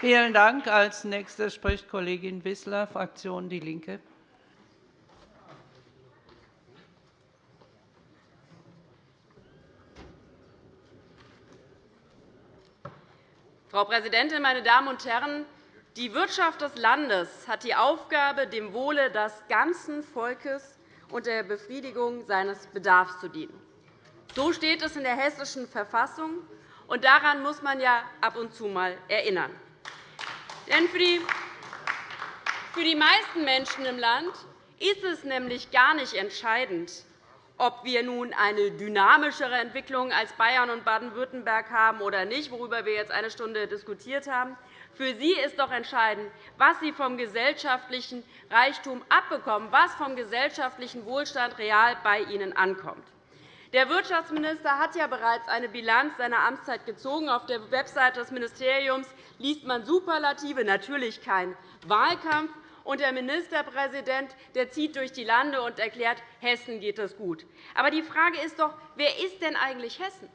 Vielen Dank. Als Nächste spricht Kollegin Wissler, Fraktion DIE LINKE. Frau Präsidentin, meine Damen und Herren! Die Wirtschaft des Landes hat die Aufgabe, dem Wohle des ganzen Volkes und der Befriedigung seines Bedarfs zu dienen. So steht es in der Hessischen Verfassung, und daran muss man ja ab und zu einmal erinnern. Denn für die, für die meisten Menschen im Land ist es nämlich gar nicht entscheidend, ob wir nun eine dynamischere Entwicklung als Bayern und Baden-Württemberg haben oder nicht, worüber wir jetzt eine Stunde diskutiert haben. Für Sie ist doch entscheidend, was Sie vom gesellschaftlichen Reichtum abbekommen, was vom gesellschaftlichen Wohlstand real bei Ihnen ankommt. Der Wirtschaftsminister hat ja bereits eine Bilanz seiner Amtszeit gezogen. Auf der Website des Ministeriums liest man Superlative, natürlich kein Wahlkampf. Und der Ministerpräsident der zieht durch die Lande und erklärt, Hessen geht es gut. Aber die Frage ist doch, wer ist denn eigentlich Hessen?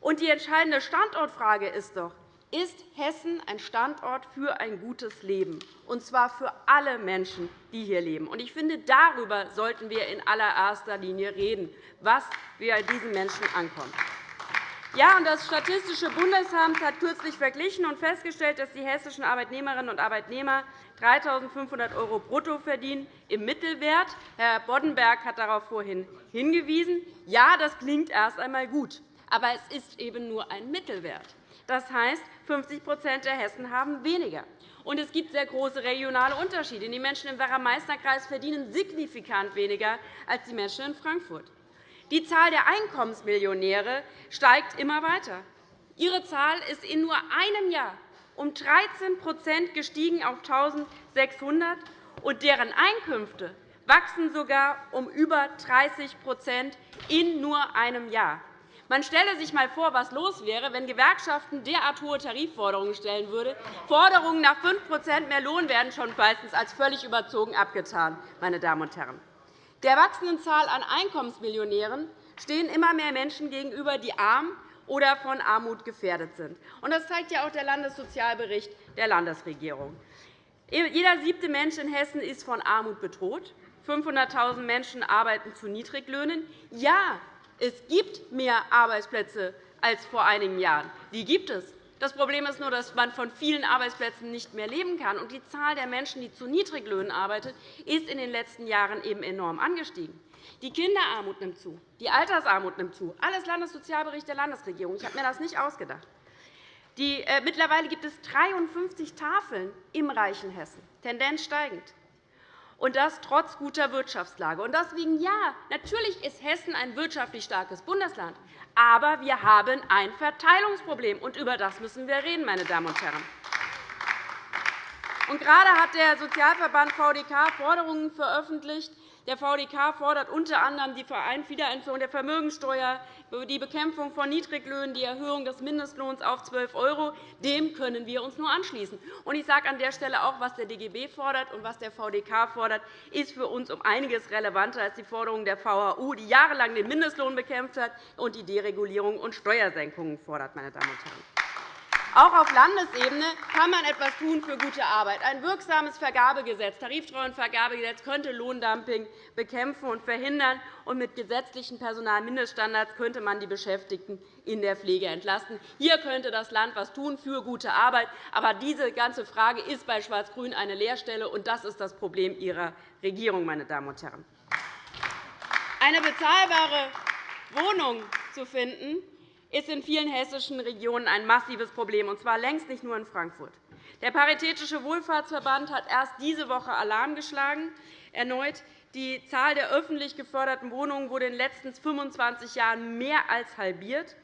Und die entscheidende Standortfrage ist doch, ist Hessen ein Standort für ein gutes Leben, und zwar für alle Menschen, die hier leben. Ich finde, darüber sollten wir in allererster Linie reden, was bei diesen Menschen ankommt. Ja, das Statistische Bundesamt hat kürzlich verglichen und festgestellt, dass die hessischen Arbeitnehmerinnen und Arbeitnehmer 3.500 € brutto verdienen im Mittelwert. Herr Boddenberg hat darauf vorhin hingewiesen. Ja, das klingt erst einmal gut, aber es ist eben nur ein Mittelwert. Das heißt, 50% der Hessen haben weniger. Und es gibt sehr große regionale Unterschiede. Die Menschen im Werra-Meißner-Kreis verdienen signifikant weniger als die Menschen in Frankfurt. Die Zahl der Einkommensmillionäre steigt immer weiter. Ihre Zahl ist in nur einem Jahr um 13 gestiegen auf 1.600, und deren Einkünfte wachsen sogar um über 30% in nur einem Jahr. Man stelle sich einmal vor, was los wäre, wenn Gewerkschaften derart hohe Tarifforderungen stellen würden. Forderungen nach 5% mehr Lohn werden schon meistens als völlig überzogen abgetan. Meine Damen und Herren. Der wachsenden Zahl an Einkommensmillionären stehen immer mehr Menschen gegenüber, die arm oder von Armut gefährdet sind. Das zeigt ja auch der Landessozialbericht der Landesregierung. Jeder siebte Mensch in Hessen ist von Armut bedroht. 500.000 Menschen arbeiten zu Niedriglöhnen. Ja, es gibt mehr Arbeitsplätze als vor einigen Jahren. Die gibt es. Das Problem ist nur, dass man von vielen Arbeitsplätzen nicht mehr leben kann. Und die Zahl der Menschen, die zu Niedriglöhnen arbeiten, ist in den letzten Jahren eben enorm angestiegen. Die Kinderarmut nimmt zu, die Altersarmut nimmt zu. Alles Landessozialbericht der Landesregierung. Ich habe mir das nicht ausgedacht. Die, äh, mittlerweile gibt es 53 Tafeln im reichen Hessen, Tendenz steigend und das trotz guter Wirtschaftslage. Deswegen ja, natürlich ist Hessen ein wirtschaftlich starkes Bundesland, aber wir haben ein Verteilungsproblem, und über das müssen wir reden, meine Damen und Herren. Und gerade hat der Sozialverband VDK Forderungen veröffentlicht, der VDK fordert unter anderem die Wiedereinführung der Vermögensteuer, die Bekämpfung von Niedriglöhnen, die Erhöhung des Mindestlohns auf 12 €. Dem können wir uns nur anschließen. Ich sage an der Stelle auch, was der DGB fordert und was der VDK fordert, ist für uns um einiges relevanter als die Forderungen der VHU, die jahrelang den Mindestlohn bekämpft hat und die Deregulierung und Steuersenkungen fordert. Meine Damen und Herren. Auch auf Landesebene kann man etwas tun für gute Arbeit. Ein wirksames Vergabegesetz, Tariftreuenvergabegesetz könnte Lohndumping bekämpfen und verhindern. Und mit gesetzlichen Personalmindeststandards könnte man die Beschäftigten in der Pflege entlasten. Hier könnte das Land etwas tun für gute Arbeit. Aber diese ganze Frage ist bei Schwarz-Grün eine Leerstelle, und das ist das Problem Ihrer Regierung. Meine Damen und Herren. Eine bezahlbare Wohnung zu finden, ist in vielen hessischen Regionen ein massives Problem, und zwar längst nicht nur in Frankfurt. Der Paritätische Wohlfahrtsverband hat erst diese Woche Alarm geschlagen. Erneut die Zahl der öffentlich geförderten Wohnungen wurde in den letzten 25 Jahren mehr als halbiert,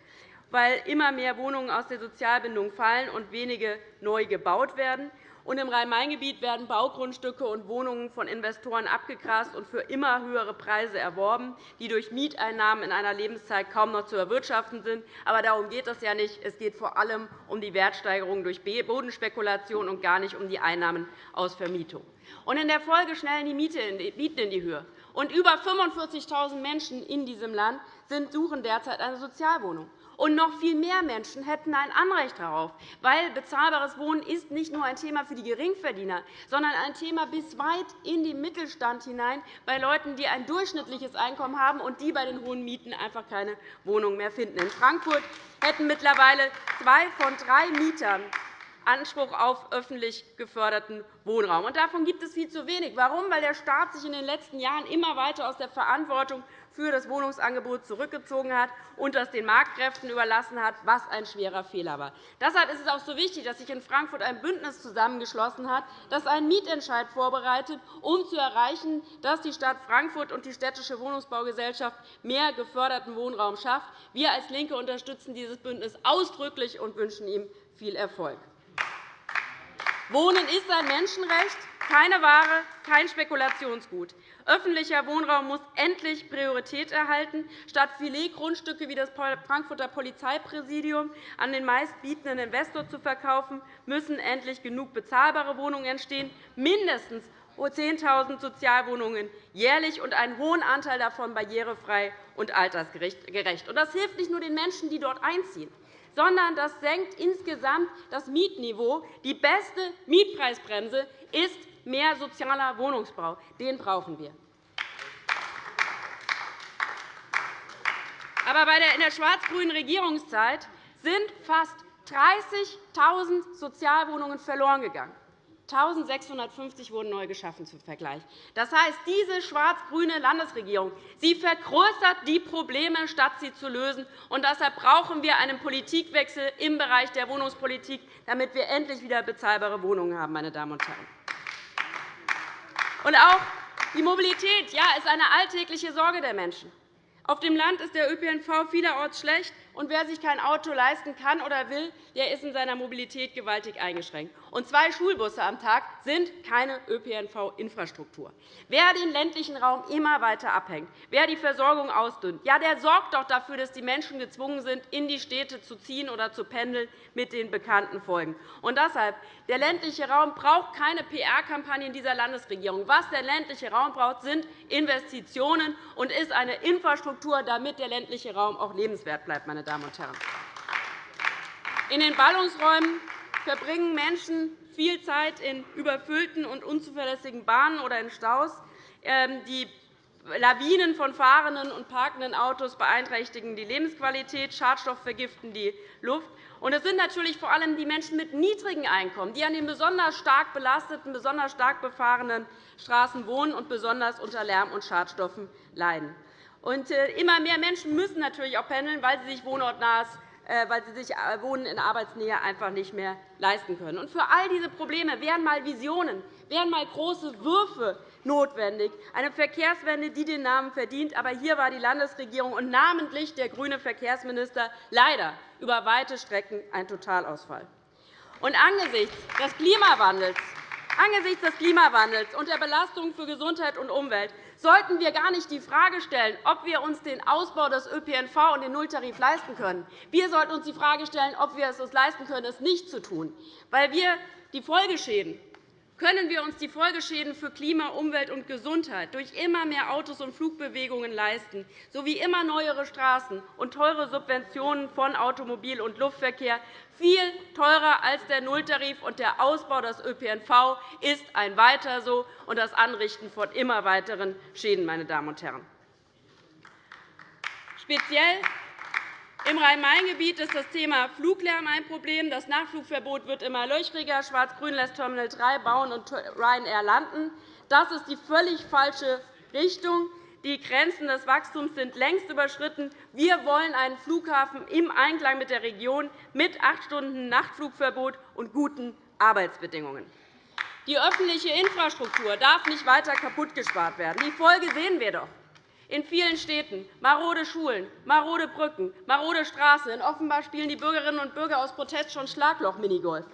weil immer mehr Wohnungen aus der Sozialbindung fallen und wenige neu gebaut werden. Und Im Rhein-Main-Gebiet werden Baugrundstücke und Wohnungen von Investoren abgegrast und für immer höhere Preise erworben, die durch Mieteinnahmen in einer Lebenszeit kaum noch zu erwirtschaften sind. Aber darum geht es ja nicht. Es geht vor allem um die Wertsteigerung durch Bodenspekulation und gar nicht um die Einnahmen aus Vermietung. Und in der Folge schnellen die Mieten in die Höhe. Und über 45.000 Menschen in diesem Land suchen derzeit eine Sozialwohnung. Und noch viel mehr Menschen hätten ein Anrecht darauf, weil bezahlbares Wohnen ist nicht nur ein Thema für die Geringverdiener, sondern ein Thema bis weit in den Mittelstand hinein bei Leuten, die ein durchschnittliches Einkommen haben und die bei den hohen Mieten einfach keine Wohnung mehr finden. In Frankfurt hätten mittlerweile zwei von drei Mietern Anspruch auf öffentlich geförderten Wohnraum. Davon gibt es viel zu wenig. Warum? Weil der Staat sich in den letzten Jahren immer weiter aus der Verantwortung für das Wohnungsangebot zurückgezogen hat und das den Marktkräften überlassen hat, was ein schwerer Fehler war. Deshalb ist es auch so wichtig, dass sich in Frankfurt ein Bündnis zusammengeschlossen hat, das einen Mietentscheid vorbereitet, um zu erreichen, dass die Stadt Frankfurt und die Städtische Wohnungsbaugesellschaft mehr geförderten Wohnraum schafft. Wir als LINKE unterstützen dieses Bündnis ausdrücklich und wünschen ihm viel Erfolg. Wohnen ist ein Menschenrecht, keine Ware, kein Spekulationsgut. Öffentlicher Wohnraum muss endlich Priorität erhalten. Statt Filetgrundstücke wie das Frankfurter Polizeipräsidium an den meistbietenden Investor zu verkaufen, müssen endlich genug bezahlbare Wohnungen entstehen, mindestens 10.000 Sozialwohnungen jährlich und einen hohen Anteil davon barrierefrei und altersgerecht. Das hilft nicht nur den Menschen, die dort einziehen sondern das senkt insgesamt das Mietniveau. Die beste Mietpreisbremse ist mehr sozialer Wohnungsbau. Den brauchen wir. Aber in der schwarz-grünen Regierungszeit sind fast 30.000 Sozialwohnungen verloren gegangen. 1.650 wurden neu geschaffen zum Vergleich. Das heißt, diese schwarz-grüne Landesregierung sie vergrößert die Probleme, statt sie zu lösen. Und deshalb brauchen wir einen Politikwechsel im Bereich der Wohnungspolitik, damit wir endlich wieder bezahlbare Wohnungen haben. Meine Damen und Herren. Und auch die Mobilität ja, ist eine alltägliche Sorge der Menschen. Auf dem Land ist der ÖPNV vielerorts schlecht, und wer sich kein Auto leisten kann oder will, der ist in seiner Mobilität gewaltig eingeschränkt. Und zwei Schulbusse am Tag sind keine ÖPNV-Infrastruktur. Wer den ländlichen Raum immer weiter abhängt, wer die Versorgung ausdünnt, ja, der sorgt doch dafür, dass die Menschen gezwungen sind, in die Städte zu ziehen oder zu pendeln, mit den bekannten Folgen. Und deshalb, der ländliche Raum braucht keine PR-Kampagnen dieser Landesregierung. Was der ländliche Raum braucht, sind Investitionen und ist eine Infrastruktur, damit der ländliche Raum auch lebenswert bleibt. Meine Damen und Herren. In den Ballungsräumen verbringen Menschen viel Zeit in überfüllten und unzuverlässigen Bahnen oder in Staus. Ähm, die Lawinen von fahrenden und parkenden Autos beeinträchtigen die Lebensqualität, Schadstoff vergiften die Luft. Und es sind natürlich vor allem die Menschen mit niedrigen Einkommen, die an den besonders stark belasteten, besonders stark befahrenen Straßen wohnen und besonders unter Lärm und Schadstoffen leiden. Und äh, immer mehr Menschen müssen natürlich auch pendeln, weil sie sich wohnortnahes äh, weil sie sich äh, Wohnen in Arbeitsnähe einfach nicht mehr leisten können. Und für all diese Probleme wären einmal Visionen, wären einmal große Würfe notwendig, eine Verkehrswende, die den Namen verdient. Aber hier war die Landesregierung und namentlich der grüne Verkehrsminister leider über weite Strecken ein Totalausfall. Und angesichts des Klimawandels Angesichts des Klimawandels und der Belastung für Gesundheit und Umwelt sollten wir gar nicht die Frage stellen, ob wir uns den Ausbau des ÖPNV und den Nulltarif leisten können. Wir sollten uns die Frage stellen, ob wir es uns leisten können, es nicht zu tun, weil wir die Folgeschäden können wir uns die Folgeschäden für Klima, Umwelt und Gesundheit durch immer mehr Autos und Flugbewegungen leisten, sowie immer neuere Straßen und teure Subventionen von Automobil- und Luftverkehr, viel teurer als der Nulltarif und der Ausbau des ÖPNV ist ein Weiter so und das Anrichten von immer weiteren Schäden. Meine Damen und Herren. Speziell im Rhein-Main-Gebiet ist das Thema Fluglärm ein Problem. Das Nachflugverbot wird immer löchriger. Schwarz-Grün lässt Terminal 3 bauen und Ryanair landen. Das ist die völlig falsche Richtung. Die Grenzen des Wachstums sind längst überschritten. Wir wollen einen Flughafen im Einklang mit der Region mit acht Stunden Nachtflugverbot und guten Arbeitsbedingungen. Die öffentliche Infrastruktur darf nicht weiter kaputtgespart werden. Die Folge sehen wir doch in vielen Städten marode Schulen, marode Brücken, marode Straßen. In Offenbar spielen die Bürgerinnen und Bürger aus Protest schon Schlagloch-Minigolf.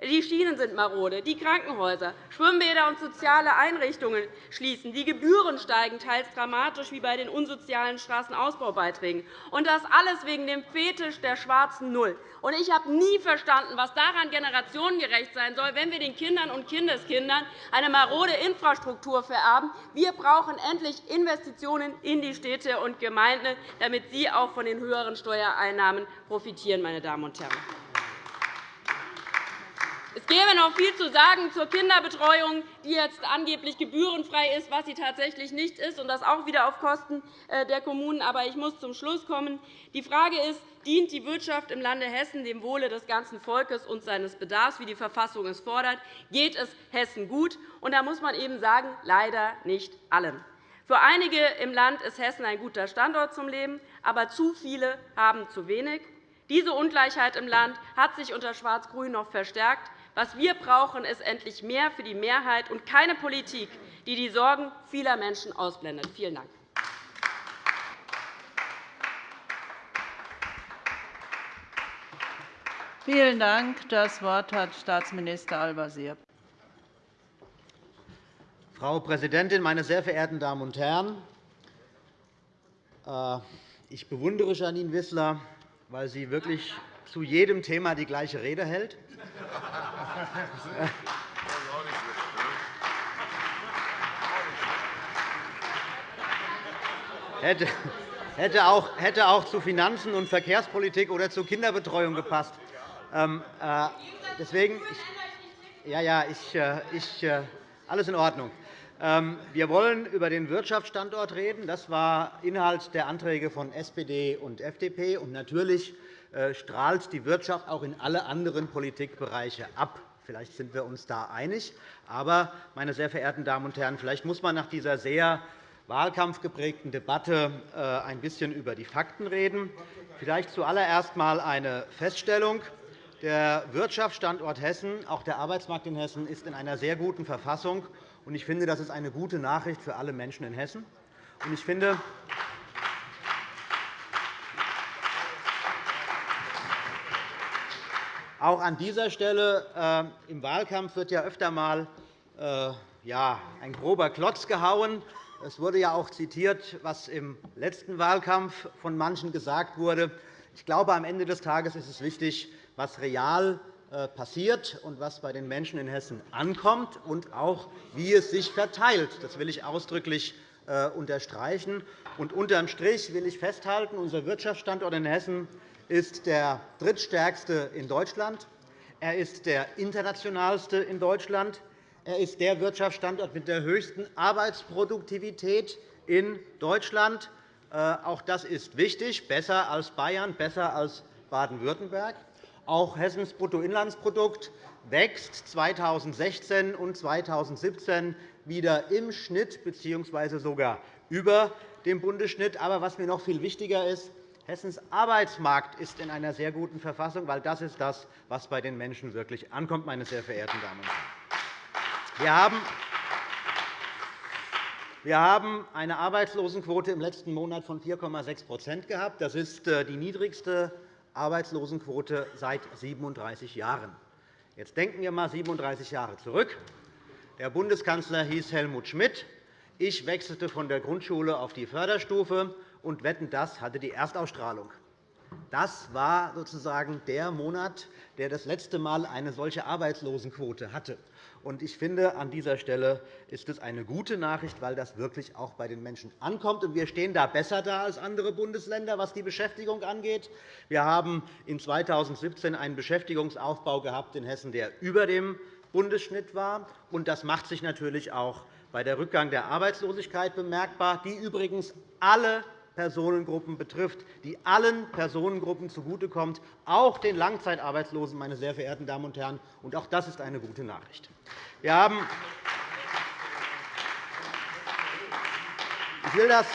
Die Schienen sind marode, die Krankenhäuser, Schwimmbäder und soziale Einrichtungen schließen. Die Gebühren steigen teils dramatisch, wie bei den unsozialen Straßenausbaubeiträgen. Und das alles wegen dem Fetisch der schwarzen Null. Und ich habe nie verstanden, was daran generationengerecht sein soll, wenn wir den Kindern und Kindeskindern eine marode Infrastruktur vererben. Wir brauchen endlich Investitionen in die Städte und Gemeinden, damit sie auch von den höheren Steuereinnahmen profitieren. Meine Damen und Herren. Es gäbe noch viel zu sagen zur Kinderbetreuung, die jetzt angeblich gebührenfrei ist, was sie tatsächlich nicht ist, und das auch wieder auf Kosten äh, der Kommunen. Aber ich muss zum Schluss kommen. Die Frage ist, dient die Wirtschaft im Lande Hessen dem Wohle des ganzen Volkes und seines Bedarfs, wie die Verfassung es fordert? Geht es Hessen gut? Und da muss man eben sagen, leider nicht allen. Für einige im Land ist Hessen ein guter Standort zum Leben, aber zu viele haben zu wenig. Diese Ungleichheit im Land hat sich unter Schwarz-Grün noch verstärkt. Was wir brauchen, ist endlich mehr für die Mehrheit und keine Politik, die die Sorgen vieler Menschen ausblendet. Vielen Dank. Vielen Dank. Das Wort hat Staatsminister Al-Wazir. Frau Präsidentin, meine sehr verehrten Damen und Herren! Äh, ich bewundere Janine Wissler, weil sie wirklich zu jedem Thema die gleiche Rede hält. Hätte auch, hätte auch zu Finanzen und Verkehrspolitik oder zu Kinderbetreuung gepasst. Ähm, äh, deswegen, ja, ja, ich, äh, ich, äh, alles in Ordnung. Ähm, wir wollen über den Wirtschaftsstandort reden. Das war Inhalt der Anträge von SPD und FDP. Und natürlich strahlt die Wirtschaft auch in alle anderen Politikbereiche ab. Vielleicht sind wir uns da einig. Aber, meine sehr verehrten Damen und Herren, vielleicht muss man nach dieser sehr wahlkampfgeprägten Debatte äh, ein bisschen über die Fakten reden. Vielleicht zuallererst einmal eine Feststellung. Der Wirtschaftsstandort Hessen, auch der Arbeitsmarkt in Hessen, ist in einer sehr guten Verfassung. Ich finde, das ist eine gute Nachricht für alle Menschen in Hessen. Ich finde, Auch an dieser Stelle äh, im Wahlkampf wird ja öfter einmal äh, ja, ein grober Klotz gehauen. Es wurde ja auch zitiert, was im letzten Wahlkampf von manchen gesagt wurde. Ich glaube, am Ende des Tages ist es wichtig, was real äh, passiert und was bei den Menschen in Hessen ankommt und auch, wie es sich verteilt. Das will ich ausdrücklich unterstreichen. Und unterm Strich will ich festhalten, unser Wirtschaftsstandort in Hessen ist der drittstärkste in Deutschland. Er ist der internationalste in Deutschland. Er ist der Wirtschaftsstandort mit der höchsten Arbeitsproduktivität in Deutschland. Äh, auch das ist wichtig, besser als Bayern, besser als Baden-Württemberg. Auch Hessens Bruttoinlandsprodukt wächst 2016 und 2017 wieder im Schnitt bzw. sogar über dem Bundesschnitt. Aber was mir noch viel wichtiger ist, Hessens Arbeitsmarkt ist in einer sehr guten Verfassung, weil das ist das, was bei den Menschen wirklich ankommt, meine sehr verehrten Damen und Herren. Wir haben wir haben eine Arbeitslosenquote im letzten Monat von 4,6% gehabt. Das ist äh, die niedrigste Arbeitslosenquote seit 37 Jahren. Jetzt denken wir einmal 37 Jahre zurück. Der Bundeskanzler hieß Helmut Schmidt. Ich wechselte von der Grundschule auf die Förderstufe und Wetten, das hatte die Erstausstrahlung. Das war sozusagen der Monat, der das letzte Mal eine solche Arbeitslosenquote hatte. Ich finde, an dieser Stelle ist es eine gute Nachricht, weil das wirklich auch bei den Menschen ankommt. Wir stehen da besser da als andere Bundesländer, was die Beschäftigung angeht. Wir haben in 2017 einen Beschäftigungsaufbau gehabt in Hessen, der über dem Bundesschnitt war. Das macht sich natürlich auch bei der Rückgang der Arbeitslosigkeit bemerkbar, die übrigens alle Personengruppen betrifft, die allen Personengruppen zugutekommt, auch den Langzeitarbeitslosen, meine sehr verehrten Damen und Herren. Und auch das ist eine gute Nachricht. Wir haben ich will das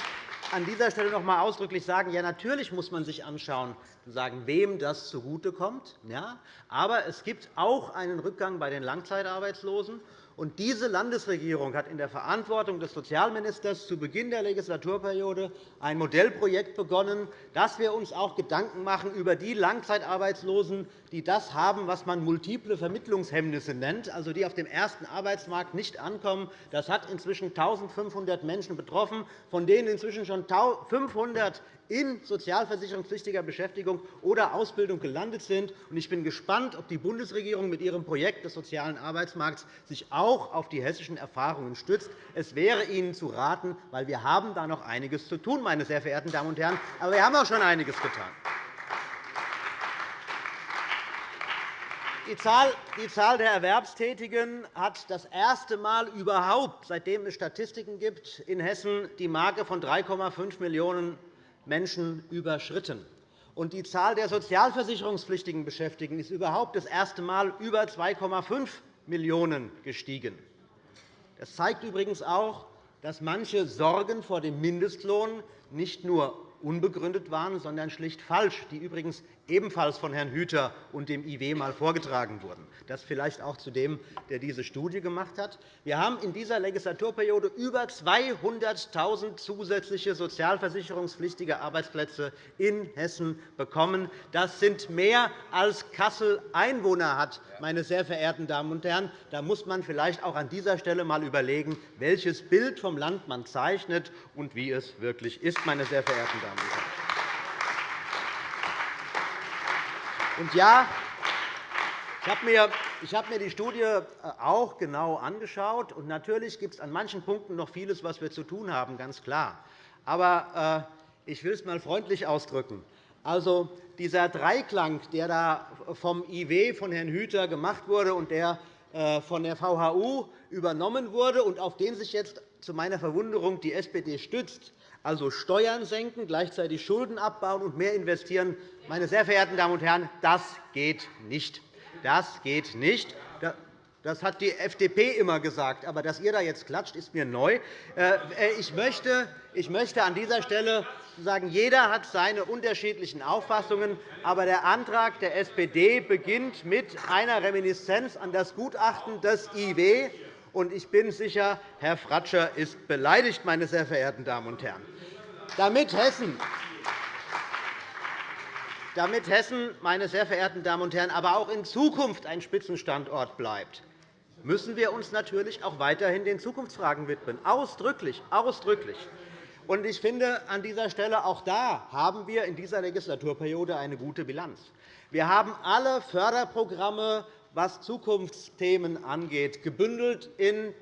an dieser Stelle noch einmal ausdrücklich sagen. Ja, natürlich muss man sich anschauen, sagen, wem das zugutekommt. Ja, aber es gibt auch einen Rückgang bei den Langzeitarbeitslosen. Und diese Landesregierung hat in der Verantwortung des Sozialministers zu Beginn der Legislaturperiode ein Modellprojekt begonnen, dass wir uns auch Gedanken machen über die Langzeitarbeitslosen, die das haben, was man multiple Vermittlungshemmnisse nennt, also die auf dem ersten Arbeitsmarkt nicht ankommen. Das hat inzwischen 1.500 Menschen betroffen, von denen inzwischen schon 500 in sozialversicherungspflichtiger Beschäftigung oder Ausbildung gelandet sind. Ich bin gespannt, ob die Bundesregierung mit ihrem Projekt des sozialen Arbeitsmarkts sich auch auf die hessischen Erfahrungen stützt. Es wäre Ihnen zu raten, weil wir haben da noch einiges zu tun, meine sehr verehrten Damen und Herren. Aber wir haben auch schon einiges getan. Die Zahl der Erwerbstätigen hat das erste Mal überhaupt, seitdem es Statistiken gibt, in Hessen die Marke von 3,5 Millionen Menschen überschritten. Und die Zahl der sozialversicherungspflichtigen Beschäftigten ist überhaupt das erste Mal über 2,5 Millionen gestiegen. Das zeigt übrigens auch, dass manche Sorgen vor dem Mindestlohn nicht nur unbegründet waren, sondern schlicht falsch, die übrigens ebenfalls von Herrn Hüter und dem IW einmal vorgetragen wurden. Das vielleicht auch zu dem, der diese Studie gemacht hat. Wir haben in dieser Legislaturperiode über 200.000 zusätzliche sozialversicherungspflichtige Arbeitsplätze in Hessen bekommen. Das sind mehr, als Kassel Einwohner hat. Meine sehr verehrten Damen und Herren. Da muss man vielleicht auch an dieser Stelle einmal überlegen, welches Bild vom Land man zeichnet und wie es wirklich ist. Meine sehr verehrten Damen und Herren. Und ja, ich habe mir die Studie äh, auch genau angeschaut. Und natürlich gibt es an manchen Punkten noch vieles, was wir zu tun haben, ganz klar. Aber äh, ich will es einmal freundlich ausdrücken. Also, dieser Dreiklang, der da vom IW von Herrn Hüter gemacht wurde und der äh, von der VHU übernommen wurde und auf den sich jetzt zu meiner Verwunderung die SPD stützt, also Steuern senken, gleichzeitig Schulden abbauen und mehr investieren. Meine sehr verehrten Damen und Herren, das geht nicht. Das geht nicht. Das hat die FDP immer gesagt. Aber dass ihr da jetzt klatscht, ist mir neu. Äh, ich möchte an dieser Stelle sagen, jeder hat seine unterschiedlichen Auffassungen. Aber der Antrag der SPD beginnt mit einer Reminiszenz an das Gutachten des IW. Ich bin sicher, Herr Fratscher ist beleidigt, meine sehr verehrten Damen und Herren. Damit Hessen damit Hessen, meine sehr verehrten Damen und Herren, aber auch in Zukunft ein Spitzenstandort bleibt, müssen wir uns natürlich auch weiterhin den Zukunftsfragen widmen. Ausdrücklich, ausdrücklich. Und ich finde, an dieser Stelle auch da haben wir in dieser Legislaturperiode eine gute Bilanz. Wir haben alle Förderprogramme, was Zukunftsthemen angeht, gebündelt im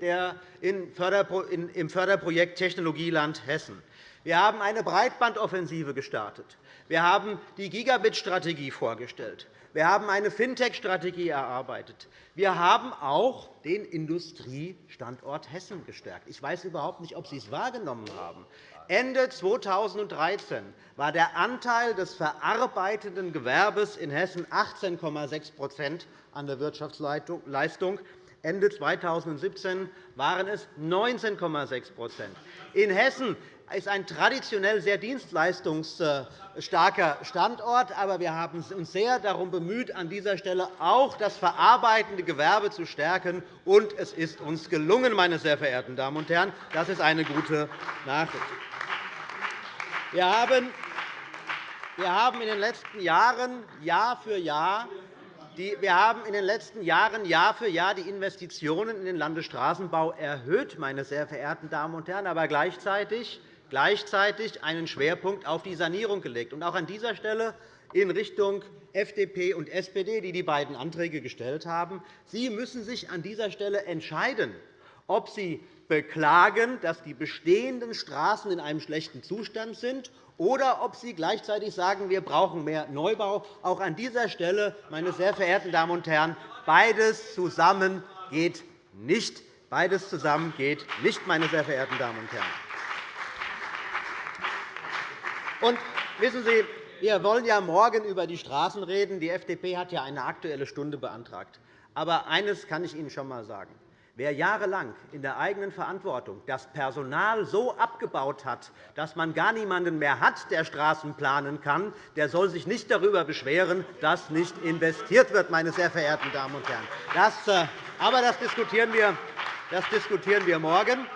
Förderprojekt Technologieland Hessen. Wir haben eine Breitbandoffensive gestartet. Wir haben die Gigabit-Strategie vorgestellt. Wir haben eine Fintech-Strategie erarbeitet. Wir haben auch den Industriestandort Hessen gestärkt. Ich weiß überhaupt nicht, ob Sie es wahrgenommen haben. Ende 2013 war der Anteil des verarbeitenden Gewerbes in Hessen 18,6% an der Wirtschaftsleistung. Ende 2017 waren es 19,6 In Hessen ist ein traditionell sehr dienstleistungsstarker Standort. Aber wir haben uns sehr darum bemüht, an dieser Stelle auch das verarbeitende Gewerbe zu stärken. Und es ist uns gelungen, meine sehr verehrten Damen und Herren. Das ist eine gute Nachricht. Wir haben in den letzten Jahren Jahr für Jahr wir haben in den letzten Jahren Jahr für Jahr die Investitionen in den Landesstraßenbau erhöht, meine sehr verehrten Damen und Herren, aber gleichzeitig gleichzeitig einen Schwerpunkt auf die Sanierung gelegt. Auch an dieser Stelle in Richtung FDP und SPD, die die beiden Anträge gestellt haben. Sie müssen sich an dieser Stelle entscheiden, ob Sie beklagen, dass die bestehenden Straßen in einem schlechten Zustand sind, oder ob Sie gleichzeitig sagen, wir brauchen mehr Neubau. Auch an dieser Stelle, meine sehr verehrten Damen und Herren, beides zusammen geht nicht. Beides zusammen geht nicht, meine sehr verehrten Damen und Herren. Und wissen Sie, wir wollen ja morgen über die Straßen reden. Die FDP hat ja eine Aktuelle Stunde beantragt. Aber eines kann ich Ihnen schon einmal sagen. Wer jahrelang in der eigenen Verantwortung das Personal so abgebaut hat, dass man gar niemanden mehr hat, der Straßen planen kann, der soll sich nicht darüber beschweren, dass nicht investiert wird, meine sehr verehrten Damen und Herren. Das, äh, aber das diskutieren wir Das diskutieren wir morgen.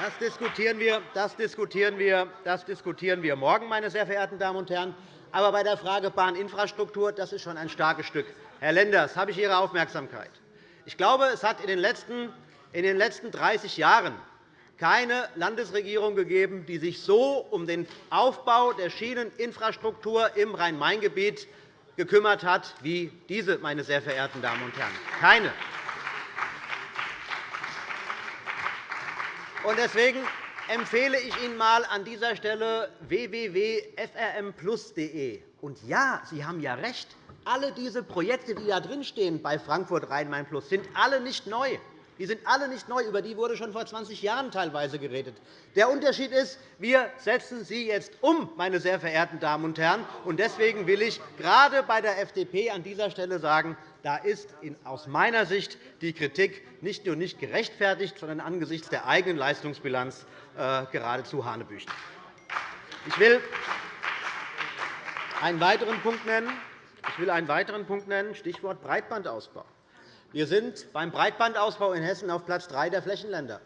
Das diskutieren wir, das diskutieren wir, das diskutieren wir morgen, meine sehr verehrten Damen und Herren. Aber bei der Frage Bahninfrastruktur, das ist schon ein starkes Stück. Herr Lenders, habe ich Ihre Aufmerksamkeit. Ich glaube, es hat in den letzten, in den letzten 30 Jahren keine Landesregierung gegeben, die sich so um den Aufbau der Schieneninfrastruktur im Rhein-Main-Gebiet gekümmert hat wie diese, meine sehr verehrten Damen und Herren. Keine. Deswegen empfehle ich Ihnen einmal an dieser Stelle www.frmplus.de. Und ja, Sie haben ja recht. Alle diese Projekte, die da drinstehen bei Frankfurt Rhein-Main Plus, sind alle nicht neu. Die sind alle nicht neu. Über die wurde schon vor 20 Jahren teilweise geredet. Der Unterschied ist, wir setzen sie jetzt um, meine sehr verehrten Damen und Herren. Deswegen will ich gerade bei der FDP an dieser Stelle sagen, da ist aus meiner Sicht die Kritik nicht nur nicht gerechtfertigt, sondern angesichts der eigenen Leistungsbilanz äh, geradezu Hanebüchen. Ich will einen weiteren Punkt nennen. Ich will einen weiteren Punkt nennen, Stichwort Breitbandausbau. Wir sind beim Breitbandausbau in Hessen auf Platz 3 der Flächenländer.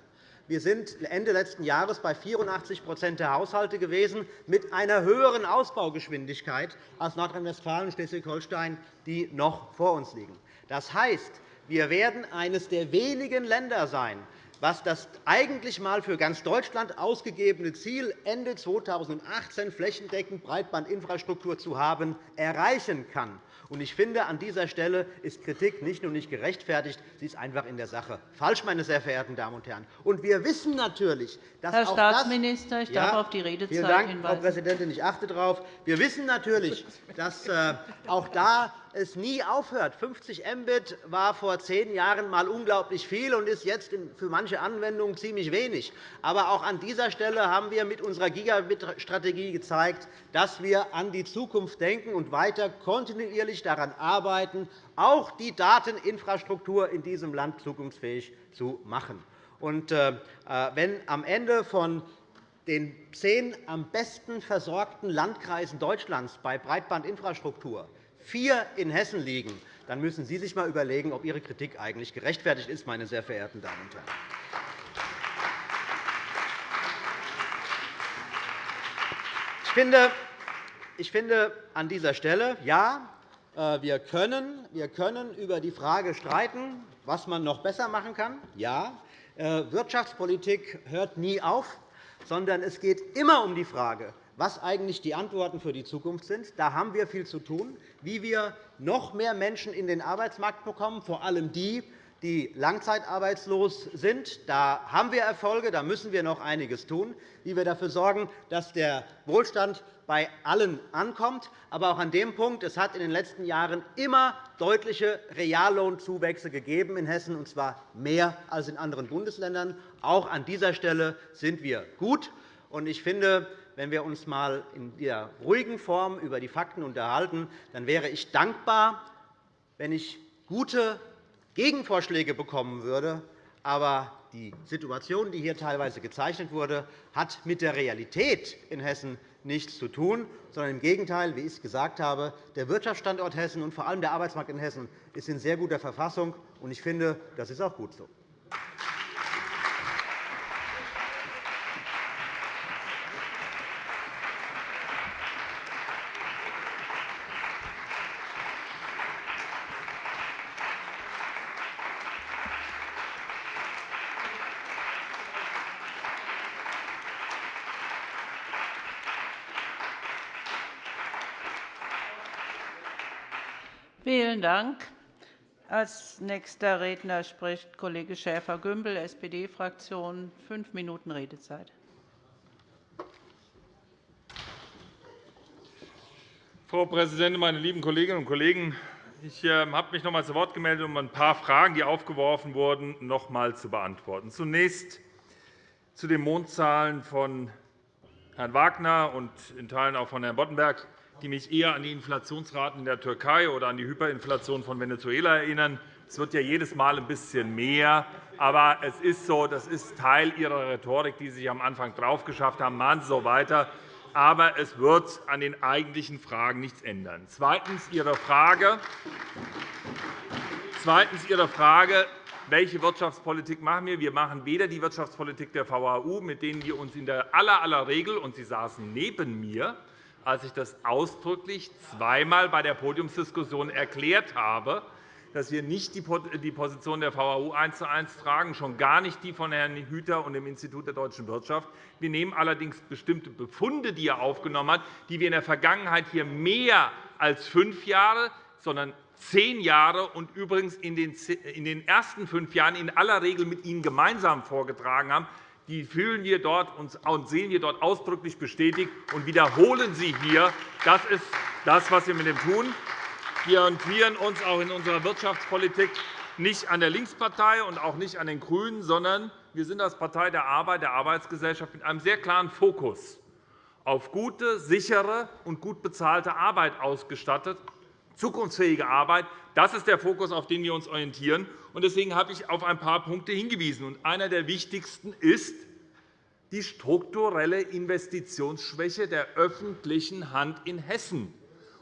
Wir sind Ende letzten Jahres bei 84% der Haushalte gewesen, mit einer höheren Ausbaugeschwindigkeit als Nordrhein-Westfalen und Schleswig-Holstein, die noch vor uns liegen. Das heißt, wir werden eines der wenigen Länder sein, was das eigentlich einmal für ganz Deutschland ausgegebene Ziel, Ende 2018 flächendeckend Breitbandinfrastruktur zu haben, erreichen kann. Ich finde, an dieser Stelle ist Kritik nicht nur nicht gerechtfertigt, sie ist einfach in der Sache falsch, meine sehr verehrten Damen und Herren. Und wir wissen natürlich, dass Herr auch Staatsminister, das, ich darf auf die Redezeit vielen Dank, hinweisen. Frau Präsidentin, ich achte darauf. Wir wissen natürlich, dass äh, auch da es nie aufhört. 50 Mbit war vor zehn Jahren einmal unglaublich viel und ist jetzt für manche Anwendungen ziemlich wenig. Aber auch an dieser Stelle haben wir mit unserer Gigabit-Strategie gezeigt, dass wir an die Zukunft denken und weiter kontinuierlich daran arbeiten, auch die Dateninfrastruktur in diesem Land zukunftsfähig zu machen. Und, äh, wenn am Ende von den zehn am besten versorgten Landkreisen Deutschlands bei Breitbandinfrastruktur vier in Hessen liegen, dann müssen Sie sich einmal überlegen, ob Ihre Kritik eigentlich gerechtfertigt ist, meine sehr verehrten Damen und Herren. Ich finde, ich finde an dieser Stelle, ja, äh, wir können, wir können über die Frage streiten, was man noch besser machen kann. Ja, äh, Wirtschaftspolitik hört nie auf, sondern es geht immer um die Frage, was eigentlich die Antworten für die Zukunft sind. Da haben wir viel zu tun, wie wir noch mehr Menschen in den Arbeitsmarkt bekommen, vor allem die, die langzeitarbeitslos sind. Da haben wir Erfolge, da müssen wir noch einiges tun, wie wir dafür sorgen, dass der Wohlstand bei allen ankommt. Aber auch an dem Punkt, es hat in den letzten Jahren immer deutliche Reallohnzuwächse gegeben in Hessen, und zwar mehr als in anderen Bundesländern. Auch an dieser Stelle sind wir gut. Ich finde, wenn wir uns einmal in der ruhigen Form über die Fakten unterhalten, dann wäre ich dankbar, wenn ich gute Gegenvorschläge bekommen würde. Aber die Situation, die hier teilweise gezeichnet wurde, hat mit der Realität in Hessen nichts zu tun, sondern im Gegenteil, wie ich es gesagt habe, der Wirtschaftsstandort Hessen und vor allem der Arbeitsmarkt in Hessen ist in sehr guter Verfassung. Ich finde, das ist auch gut so. Vielen Dank. Als nächster Redner spricht Kollege Schäfer-Gümbel, SPD-Fraktion. Fünf Minuten Redezeit. Frau Präsidentin, meine lieben Kolleginnen und Kollegen! Ich ähm, habe mich noch einmal zu Wort gemeldet, um ein paar Fragen, die aufgeworfen wurden, noch einmal zu beantworten. Zunächst zu den Mondzahlen von Herrn Wagner und in Teilen auch von Herrn Boddenberg die mich eher an die Inflationsraten in der Türkei oder an die Hyperinflation von Venezuela erinnern. Es wird ja jedes Mal ein bisschen mehr. Aber es ist so, das ist Teil Ihrer Rhetorik, die Sie sich am Anfang drauf geschafft haben. Machen Sie so weiter. Aber es wird an den eigentlichen Fragen nichts ändern. Zweitens Ihre Frage, Zweitens Ihre Frage welche Wirtschaftspolitik machen wir? Wir machen weder die Wirtschaftspolitik der VHU, mit denen wir uns in der aller, aller Regel, und Sie saßen neben mir, als ich das ausdrücklich zweimal bei der Podiumsdiskussion erklärt habe, dass wir nicht die Position der VHU eins zu eins tragen, schon gar nicht die von Herrn Hüter und dem Institut der deutschen Wirtschaft. Wir nehmen allerdings bestimmte Befunde, die er aufgenommen hat, die wir in der Vergangenheit hier mehr als fünf Jahre, sondern zehn Jahre und übrigens in den ersten fünf Jahren in aller Regel mit Ihnen gemeinsam vorgetragen haben, die fühlen wir dort und sehen wir dort ausdrücklich bestätigt und wiederholen sie hier. Das ist das, was wir mit dem tun. Wir orientieren uns auch in unserer Wirtschaftspolitik nicht an der Linkspartei und auch nicht an den GRÜNEN, sondern wir sind als Partei der Arbeit, der Arbeitsgesellschaft mit einem sehr klaren Fokus auf gute, sichere und gut bezahlte Arbeit ausgestattet, zukunftsfähige Arbeit. Das ist der Fokus, auf den wir uns orientieren. Deswegen habe ich auf ein paar Punkte hingewiesen. Einer der wichtigsten ist die strukturelle Investitionsschwäche der öffentlichen Hand in Hessen.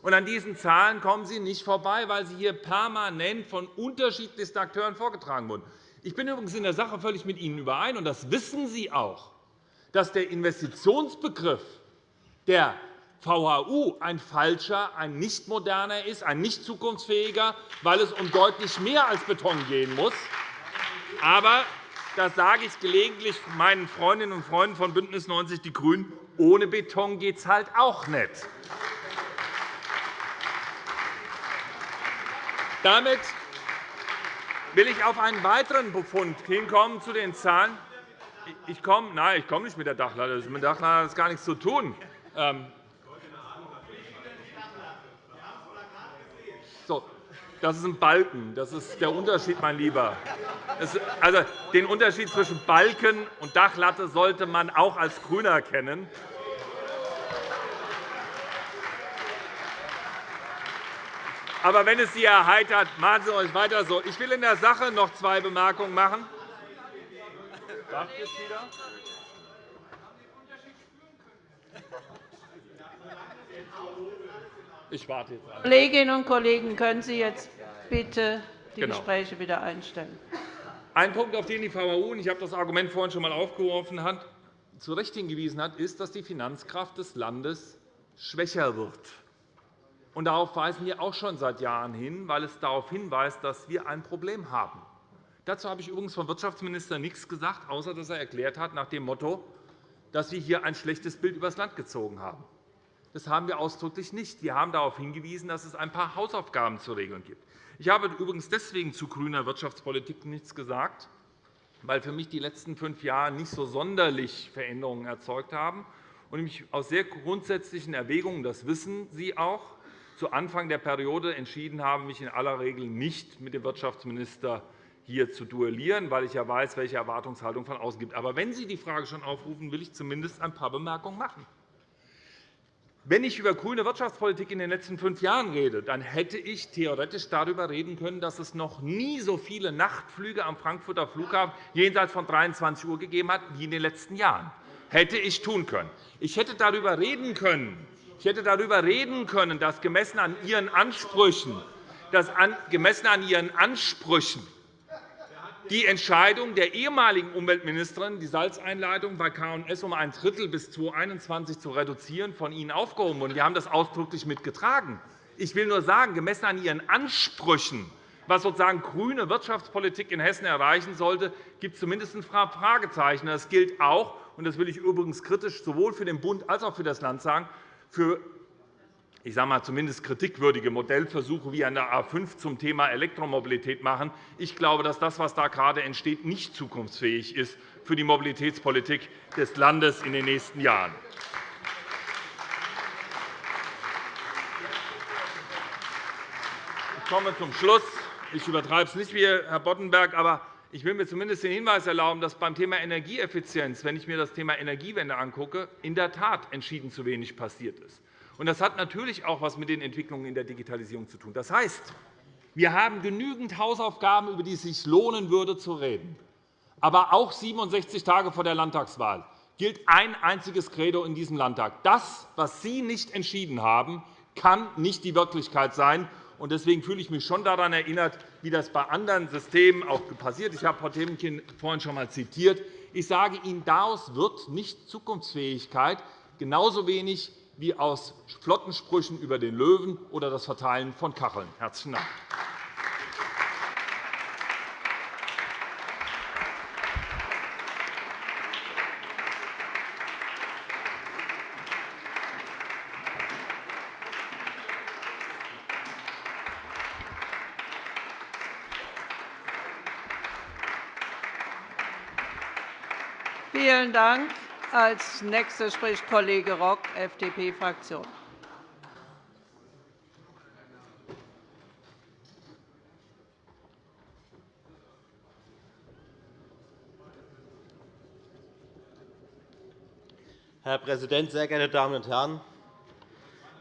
an diesen Zahlen kommen Sie nicht vorbei, weil sie hier permanent von unterschiedlichsten Akteuren vorgetragen wurden. Ich bin übrigens in der Sache völlig mit Ihnen überein, und das wissen Sie auch, dass der Investitionsbegriff der VHU ein falscher, ein nicht moderner ist, ein nicht zukunftsfähiger, weil es um deutlich mehr als Beton gehen muss. Aber das sage ich gelegentlich meinen Freundinnen und Freunden von BÜNDNIS 90 die GRÜNEN, ohne Beton geht es halt auch nicht. Damit will ich auf einen weiteren Befund hinkommen zu den Zahlen. Ich komme, nein, ich komme nicht mit der Dachlatte. Mit der Dachlatte hat das gar nichts zu tun. Ähm, So, das ist ein Balken. Das ist der Unterschied, mein Lieber. Also, den Unterschied zwischen Balken und Dachlatte sollte man auch als GRÜNER kennen. Aber wenn es Sie erheitert, machen Sie euch weiter so. Ich will in der Sache noch zwei Bemerkungen machen. Darf ich jetzt wieder? Ich warte jetzt. Kolleginnen und Kollegen, können Sie jetzt bitte die genau. Gespräche wieder einstellen? Ein Punkt, auf den die VHU, und ich habe das Argument vorhin schon einmal aufgeworfen, hat, zu Recht hingewiesen hat, ist, dass die Finanzkraft des Landes schwächer wird. Und darauf weisen wir auch schon seit Jahren hin, weil es darauf hinweist, dass wir ein Problem haben. Dazu habe ich übrigens vom Wirtschaftsminister nichts gesagt, außer dass er erklärt hat nach dem Motto, dass wir hier ein schlechtes Bild über das Land gezogen haben. Das haben wir ausdrücklich nicht. Wir haben darauf hingewiesen, dass es ein paar Hausaufgaben zu regeln gibt. Ich habe übrigens deswegen zu grüner Wirtschaftspolitik nichts gesagt, weil für mich die letzten fünf Jahre nicht so sonderlich Veränderungen erzeugt haben und ich aus sehr grundsätzlichen Erwägungen, das wissen Sie auch, zu Anfang der Periode entschieden habe, mich in aller Regel nicht mit dem Wirtschaftsminister hier zu duellieren, weil ich ja weiß, welche Erwartungshaltung von außen gibt. Aber wenn Sie die Frage schon aufrufen, will ich zumindest ein paar Bemerkungen machen. Wenn ich über grüne Wirtschaftspolitik in den letzten fünf Jahren rede, dann hätte ich theoretisch darüber reden können, dass es noch nie so viele Nachtflüge am Frankfurter Flughafen jenseits von 23 Uhr gegeben hat wie in den letzten Jahren. Hätte ich tun können. Ich hätte darüber reden können, ich hätte darüber reden können, dass gemessen an Ihren Ansprüchen, dass gemessen an Ihren Ansprüchen die Entscheidung der ehemaligen Umweltministerin, die Salzeinleitung bei K&S um ein Drittel bis 2021 zu reduzieren, von Ihnen aufgehoben wurde. Wir haben das ausdrücklich mitgetragen. Ich will nur sagen, gemessen an Ihren Ansprüchen, was sozusagen grüne Wirtschaftspolitik in Hessen erreichen sollte, gibt es zumindest ein Fragezeichen. Das gilt auch, und das will ich übrigens kritisch sowohl für den Bund als auch für das Land sagen, für ich sage mal, zumindest kritikwürdige Modellversuche wie an der A 5 zum Thema Elektromobilität machen. Ich glaube, dass das, was da gerade entsteht, nicht zukunftsfähig ist für die Mobilitätspolitik des Landes in den nächsten Jahren. Ich komme zum Schluss. Ich übertreibe es nicht wie Herr Boddenberg, aber ich will mir zumindest den Hinweis erlauben, dass beim Thema Energieeffizienz, wenn ich mir das Thema Energiewende angucke, in der Tat entschieden zu wenig passiert ist. Das hat natürlich auch etwas mit den Entwicklungen in der Digitalisierung zu tun. Das heißt, wir haben genügend Hausaufgaben, über die es sich lohnen würde, zu reden. Aber auch 67 Tage vor der Landtagswahl gilt ein einziges Credo in diesem Landtag. Das, was Sie nicht entschieden haben, kann nicht die Wirklichkeit sein. Deswegen fühle ich mich schon daran erinnert, wie das bei anderen Systemen auch passiert. Ich habe Frau Temkin vorhin schon einmal zitiert. Ich sage Ihnen, daraus wird nicht Zukunftsfähigkeit, genauso wenig wie aus Flottensprüchen über den Löwen oder das Verteilen von Kacheln. – Herzlichen Dank. Vielen Dank. Als Nächster spricht Kollege Rock, FDP-Fraktion. Herr Präsident, sehr geehrte Damen und Herren!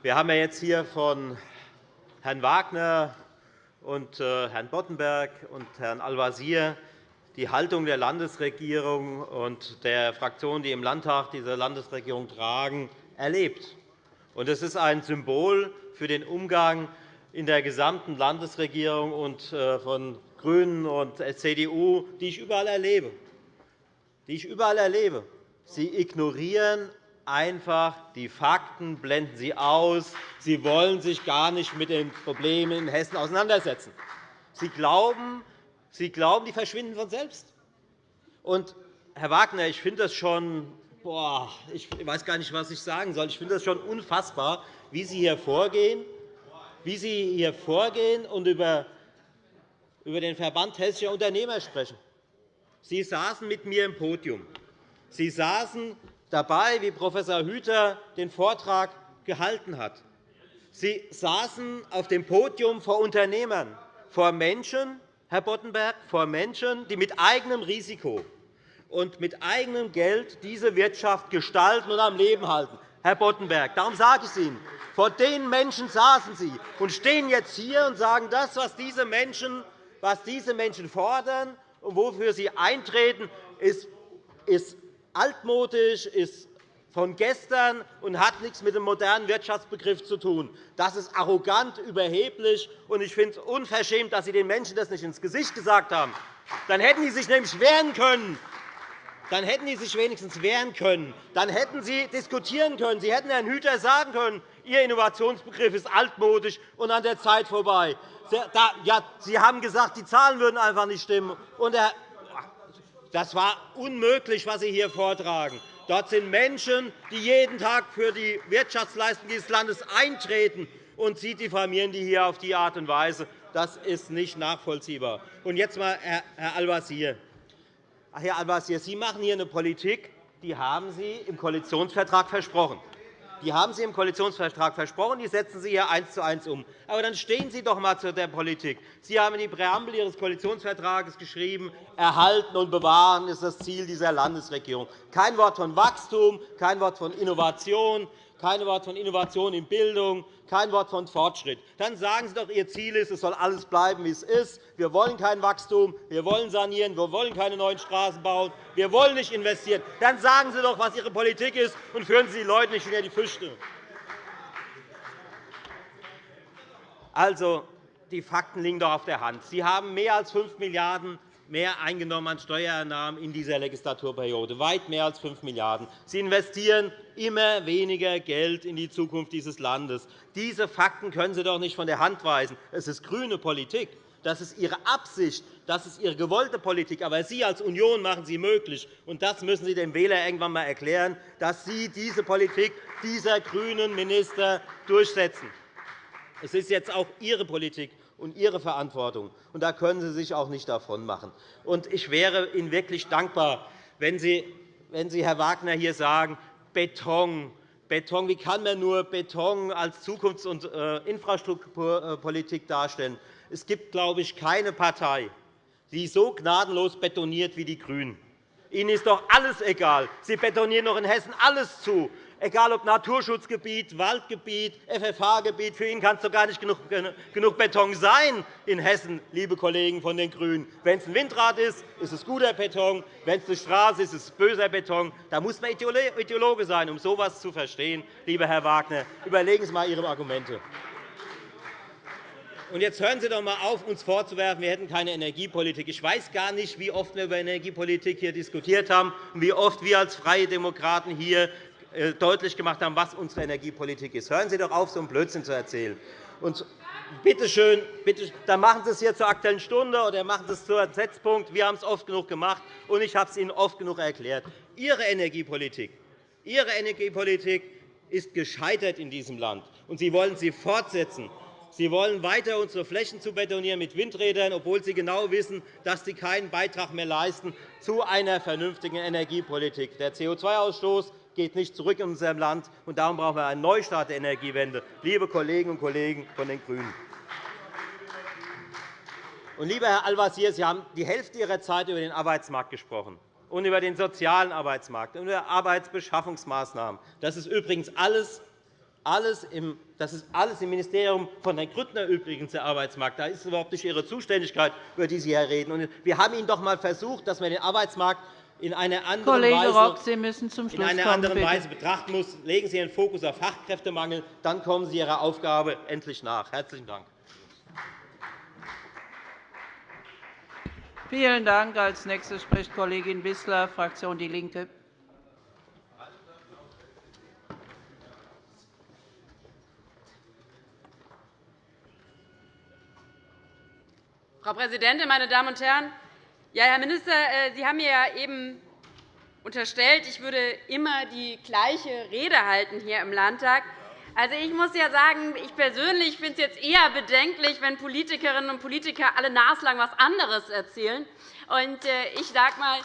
Wir haben jetzt hier von Herrn Wagner und äh, Herrn Boddenberg und Herrn Al-Wazir die Haltung der Landesregierung und der Fraktionen, die im Landtag diese Landesregierung tragen, erlebt. Es ist ein Symbol für den Umgang in der gesamten Landesregierung und äh, von GRÜNEN und CDU, die ich überall erlebe. Die ich überall erlebe. Sie ignorieren einfach die Fakten, blenden sie aus. Sie wollen sich gar nicht mit den Problemen in Hessen auseinandersetzen. Sie glauben, Sie glauben, die verschwinden von selbst. Und, Herr Wagner, ich finde das schon boah, ich weiß gar nicht, was ich sagen soll. Ich finde das schon unfassbar, wie Sie hier vorgehen, wie Sie hier vorgehen und über den Verband Hessischer Unternehmer sprechen. Sie saßen mit mir im Podium. Sie saßen dabei, wie Prof. Hüter den Vortrag gehalten hat. Sie saßen auf dem Podium vor Unternehmern, vor Menschen, Herr Boddenberg, vor Menschen, die mit eigenem Risiko und mit eigenem Geld diese Wirtschaft gestalten und am Leben halten. Herr Boddenberg, darum sage ich es Ihnen. Vor den Menschen saßen Sie und stehen jetzt hier und sagen, das, was diese Menschen, was diese Menschen fordern und wofür sie eintreten, ist, altmodisch, ist von gestern und hat nichts mit dem modernen Wirtschaftsbegriff zu tun. Das ist arrogant, überheblich, und ich finde es unverschämt, dass Sie den Menschen das nicht ins Gesicht gesagt haben. Dann hätten Sie sich nämlich wehren können. Dann hätten Sie sich wenigstens wehren können. Dann hätten Sie diskutieren können. Sie hätten Herrn Hüter sagen können, Ihr Innovationsbegriff ist altmodisch und an der Zeit vorbei. Sie haben gesagt, die Zahlen würden einfach nicht stimmen. Das war unmöglich, was Sie hier vortragen. Dort sind Menschen, die jeden Tag für die Wirtschaftsleistung dieses Landes eintreten, und Sie diffamieren die hier auf die Art und Weise. Das ist nicht nachvollziehbar. Und jetzt einmal Herr Al-Wazir. Herr Al-Wazir, Sie machen hier eine Politik, die haben Sie im Koalitionsvertrag versprochen. Die haben Sie im Koalitionsvertrag versprochen, die setzen Sie hier eins zu eins um. Aber dann stehen Sie doch einmal zu der Politik. Sie haben in die Präambel Ihres Koalitionsvertrags geschrieben, erhalten und bewahren ist das Ziel dieser Landesregierung. Kein Wort von Wachstum, kein Wort von Innovation, kein Wort von Innovation in Bildung, kein Wort von Fortschritt. Dann sagen Sie doch, Ihr Ziel ist, es soll alles bleiben, wie es ist. Wir wollen kein Wachstum, wir wollen sanieren, wir wollen keine neuen Straßen bauen, wir wollen nicht investieren. Dann sagen Sie doch, was Ihre Politik ist, und führen Sie die Leute nicht hinter die Füße. Also, die Fakten liegen doch auf der Hand. Sie haben mehr als 5 Milliarden € mehr eingenommen an Steuereinnahmen in dieser Legislaturperiode, weit mehr als 5 Milliarden €. Sie investieren immer weniger Geld in die Zukunft dieses Landes. Diese Fakten können Sie doch nicht von der Hand weisen. Es ist grüne Politik. Das ist Ihre Absicht, das ist Ihre gewollte Politik. Aber Sie als Union machen sie möglich. Und das müssen Sie dem Wähler irgendwann einmal erklären, dass Sie diese Politik dieser grünen Minister durchsetzen. Es ist jetzt auch Ihre Politik, und Ihre Verantwortung. Und da können Sie sich auch nicht davon machen. Und ich wäre Ihnen wirklich dankbar, wenn Sie, wenn Sie Herr Wagner, hier sagen, Beton, Beton, wie kann man nur Beton als Zukunfts- und äh, Infrastrukturpolitik darstellen? Es gibt, glaube ich, keine Partei, die so gnadenlos betoniert wie die GRÜNEN. Ihnen ist doch alles egal. Sie betonieren doch in Hessen alles zu egal ob Naturschutzgebiet, Waldgebiet, FFH-Gebiet. Für ihn kann es doch gar nicht genug Beton sein in Hessen, liebe Kollegen von den GRÜNEN. Wenn es ein Windrad ist, ist es guter Beton. Wenn es eine Straße ist, ist es böser Beton. Da muss man Ideologe sein, um so etwas zu verstehen. Lieber Herr Wagner, überlegen Sie einmal Ihre Argumente. Und jetzt hören Sie doch einmal auf, uns vorzuwerfen, wir hätten keine Energiepolitik. Ich weiß gar nicht, wie oft wir über Energiepolitik hier diskutiert haben und wie oft wir als Freie Demokraten hier deutlich gemacht haben, was unsere Energiepolitik ist. Hören Sie doch auf, so einen Blödsinn zu erzählen. Und bitte schön, bitte, dann machen Sie es hier zur Aktuellen Stunde oder machen Sie es zu Setzpunkt. Wir haben es oft genug gemacht, und ich habe es Ihnen oft genug erklärt. Ihre Energiepolitik, Ihre Energiepolitik ist gescheitert in diesem Land, und Sie wollen sie fortsetzen. Sie wollen weiter unsere Flächen zu betonieren mit Windrädern, obwohl Sie genau wissen, dass Sie keinen Beitrag mehr leisten zu einer vernünftigen Energiepolitik. Der CO2-Ausstoß geht nicht zurück in unserem Land, und darum brauchen wir einen Neustart der Energiewende, liebe Kolleginnen und Kollegen von den GRÜNEN. Und, lieber Herr Al-Wazir, Sie haben die Hälfte Ihrer Zeit über den Arbeitsmarkt gesprochen und über den sozialen Arbeitsmarkt und über Arbeitsbeschaffungsmaßnahmen. Das ist übrigens alles alles im, das ist alles im Ministerium von Herrn Grüttner übrigens der Arbeitsmarkt. Da ist überhaupt nicht Ihre Zuständigkeit, über die Sie hier reden. wir haben Ihnen doch einmal versucht, dass man den Arbeitsmarkt in einer anderen, Kollege Weise, Rock, Sie müssen zum Schluss in einer kommen, anderen Weise betrachten muss. Legen Sie Ihren Fokus auf Fachkräftemangel, dann kommen Sie Ihrer Aufgabe endlich nach. – Herzlichen Dank. Vielen Dank. Als nächste spricht Kollegin Wissler, Fraktion DIE LINKE. Frau Präsidentin, meine Damen und Herren! Ja, Herr Minister, äh, Sie haben mir ja eben unterstellt, ich würde immer die gleiche Rede halten hier im Landtag. Also, ich muss ja sagen, ich persönlich finde es jetzt eher bedenklich, wenn Politikerinnen und Politiker alle naslang etwas anderes erzählen. Und äh, ich sage mal,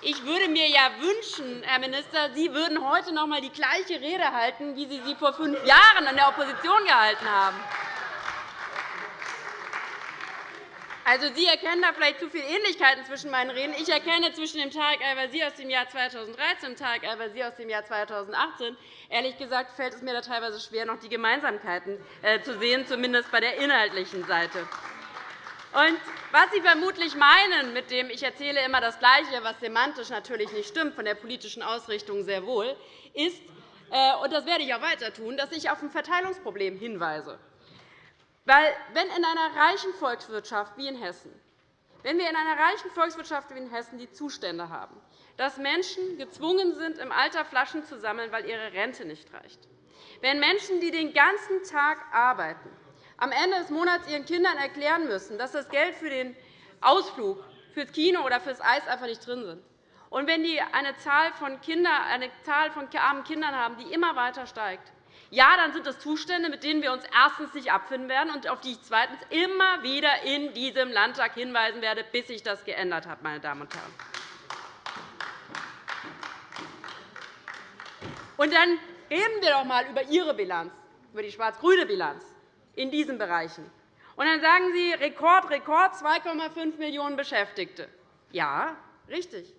ich würde mir ja wünschen, Herr Minister, Sie würden heute noch einmal die gleiche Rede halten, wie Sie sie vor fünf Jahren in der Opposition gehalten haben. Also, Sie erkennen da vielleicht zu viele Ähnlichkeiten zwischen meinen Reden. Ich erkenne zwischen dem Tarek Al-Wazir aus dem Jahr 2013 und dem Tarek Al-Wazir aus dem Jahr 2018. Ehrlich gesagt fällt es mir da teilweise schwer, noch die Gemeinsamkeiten äh, zu sehen, zumindest bei der inhaltlichen Seite. Und was Sie vermutlich meinen, mit dem ich erzähle immer das Gleiche, was semantisch natürlich nicht stimmt, von der politischen Ausrichtung sehr wohl, ist, äh, und das werde ich auch weiter tun, dass ich auf ein Verteilungsproblem hinweise. Weil, wenn in einer reichen Volkswirtschaft wie in Hessen wenn wir in einer reichen Volkswirtschaft wie in Hessen die Zustände haben, dass Menschen gezwungen sind, im Alter Flaschen zu sammeln, weil ihre Rente nicht reicht, wenn Menschen, die den ganzen Tag arbeiten, am Ende des Monats ihren Kindern erklären müssen, dass das Geld für den Ausflug, fürs Kino oder fürs Eis einfach nicht drin sind, und wenn die eine Zahl von, Kinder, eine Zahl von armen Kindern haben, die immer weiter steigt, ja, dann sind das Zustände, mit denen wir uns erstens nicht abfinden werden und auf die ich zweitens immer wieder in diesem Landtag hinweisen werde, bis sich das geändert hat. Meine Damen und Herren. Und dann reden wir doch einmal über Ihre Bilanz, über die schwarz-grüne Bilanz in diesen Bereichen. Und dann sagen Sie Rekord, Rekord, 2,5 Millionen Beschäftigte. Ja, richtig.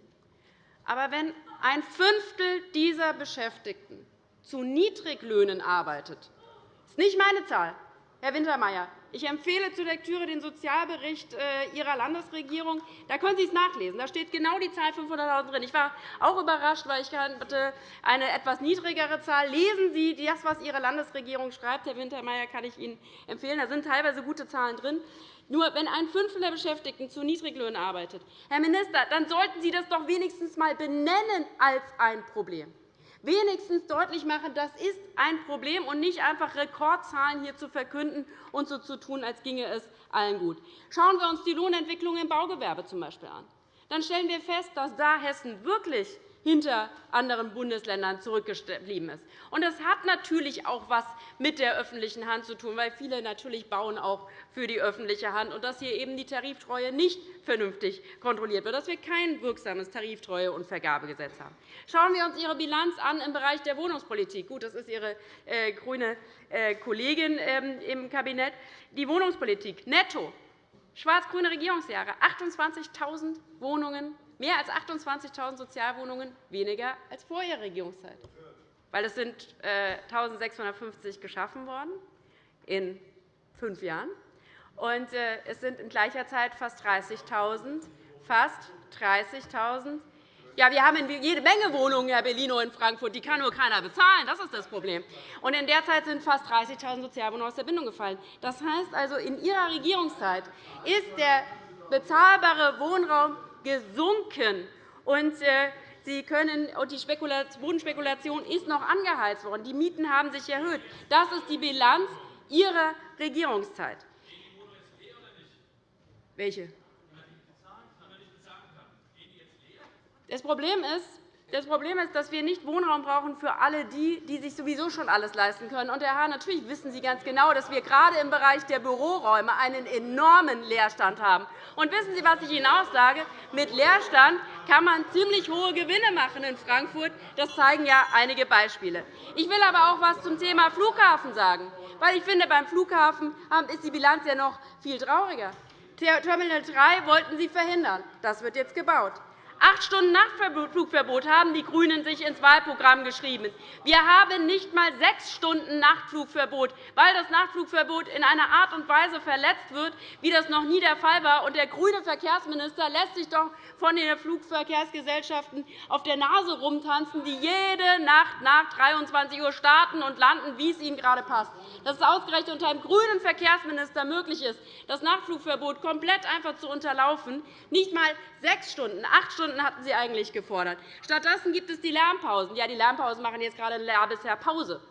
Aber wenn ein Fünftel dieser Beschäftigten zu Niedriglöhnen arbeitet. Das ist nicht meine Zahl, Herr Wintermeyer. Ich empfehle zur Lektüre den Sozialbericht äh, Ihrer Landesregierung. Da können Sie es nachlesen. Da steht genau die Zahl 500.000 drin. Ich war auch überrascht, weil ich hatte eine etwas niedrigere Zahl. Lesen Sie das, was Ihre Landesregierung schreibt, Herr Wintermeyer, kann ich Ihnen empfehlen. Da sind teilweise gute Zahlen drin. Nur wenn ein Fünftel der Beschäftigten zu Niedriglöhnen arbeitet, Herr Minister, dann sollten Sie das doch wenigstens einmal benennen als ein Problem wenigstens deutlich machen, das ist ein Problem, und nicht einfach Rekordzahlen hier zu verkünden und so zu tun, als ginge es allen gut. Schauen wir uns die Lohnentwicklung im Baugewerbe z. B. an. Dann stellen wir fest, dass da Hessen wirklich hinter anderen Bundesländern zurückgeblieben ist. das hat natürlich auch etwas mit der öffentlichen Hand zu tun, weil viele natürlich bauen auch für die öffentliche Hand und dass hier eben die Tariftreue nicht vernünftig kontrolliert wird, dass wir kein wirksames Tariftreue- und Vergabegesetz haben. Schauen wir uns Ihre Bilanz an im Bereich der Wohnungspolitik. Gut, das ist Ihre äh, grüne äh, Kollegin ähm, im Kabinett. Die Wohnungspolitik netto schwarz-grüne Regierungsjahre 28.000 Wohnungen mehr als 28.000 Sozialwohnungen weniger als vor Ihrer Regierungszeit. Weil es sind 1.650 äh, geschaffen worden in fünf Jahren. Und äh, es sind in gleicher Zeit fast 30.000 fast 30.000 Ja, wir haben jede Menge Wohnungen, Herr Bellino, in Frankfurt. Die kann nur keiner bezahlen. Das ist das Problem. Und in der Zeit sind fast 30.000 Sozialwohnungen aus der Bindung gefallen. Das heißt also, in Ihrer Regierungszeit ist der bezahlbare Wohnraum gesunken. Und, äh, Sie können, und die Bodenspekulation ist noch angeheizt worden. Die Mieten haben sich erhöht. Das ist die Bilanz Ihrer Regierungszeit. Welche? Das Problem ist, das Problem ist, dass wir nicht Wohnraum brauchen für alle die, die sich sowieso schon alles leisten können. Und, Herr Hahn, natürlich wissen Sie ganz genau, dass wir gerade im Bereich der Büroräume einen enormen Leerstand haben. Und wissen Sie, was ich Ihnen auch sage? Mit Leerstand kann man ziemlich hohe Gewinne machen in Frankfurt. Das zeigen ja einige Beispiele. Ich will aber auch etwas zum Thema Flughafen sagen. Weil ich finde, beim Flughafen ist die Bilanz ja noch viel trauriger. Terminal 3 wollten Sie verhindern. Das wird jetzt gebaut. Acht Stunden Nachtflugverbot haben die GRÜNEN sich ins Wahlprogramm geschrieben. Wir haben nicht einmal sechs Stunden Nachtflugverbot, weil das Nachtflugverbot in einer Art und Weise verletzt wird, wie das noch nie der Fall war. der grüne Verkehrsminister lässt sich doch von den Flugverkehrsgesellschaften auf der Nase rumtanzen, die jede Nacht nach 23 Uhr starten und landen, wie es ihnen gerade passt. Dass es ausgerechnet unter einem grünen Verkehrsminister möglich ist, das Nachtflugverbot komplett einfach zu unterlaufen, nicht einmal sechs Stunden, acht Stunden hatten Sie eigentlich gefordert. Stattdessen gibt es die Lärmpausen. Ja, die Lärmpausen machen jetzt gerade bisher Pause.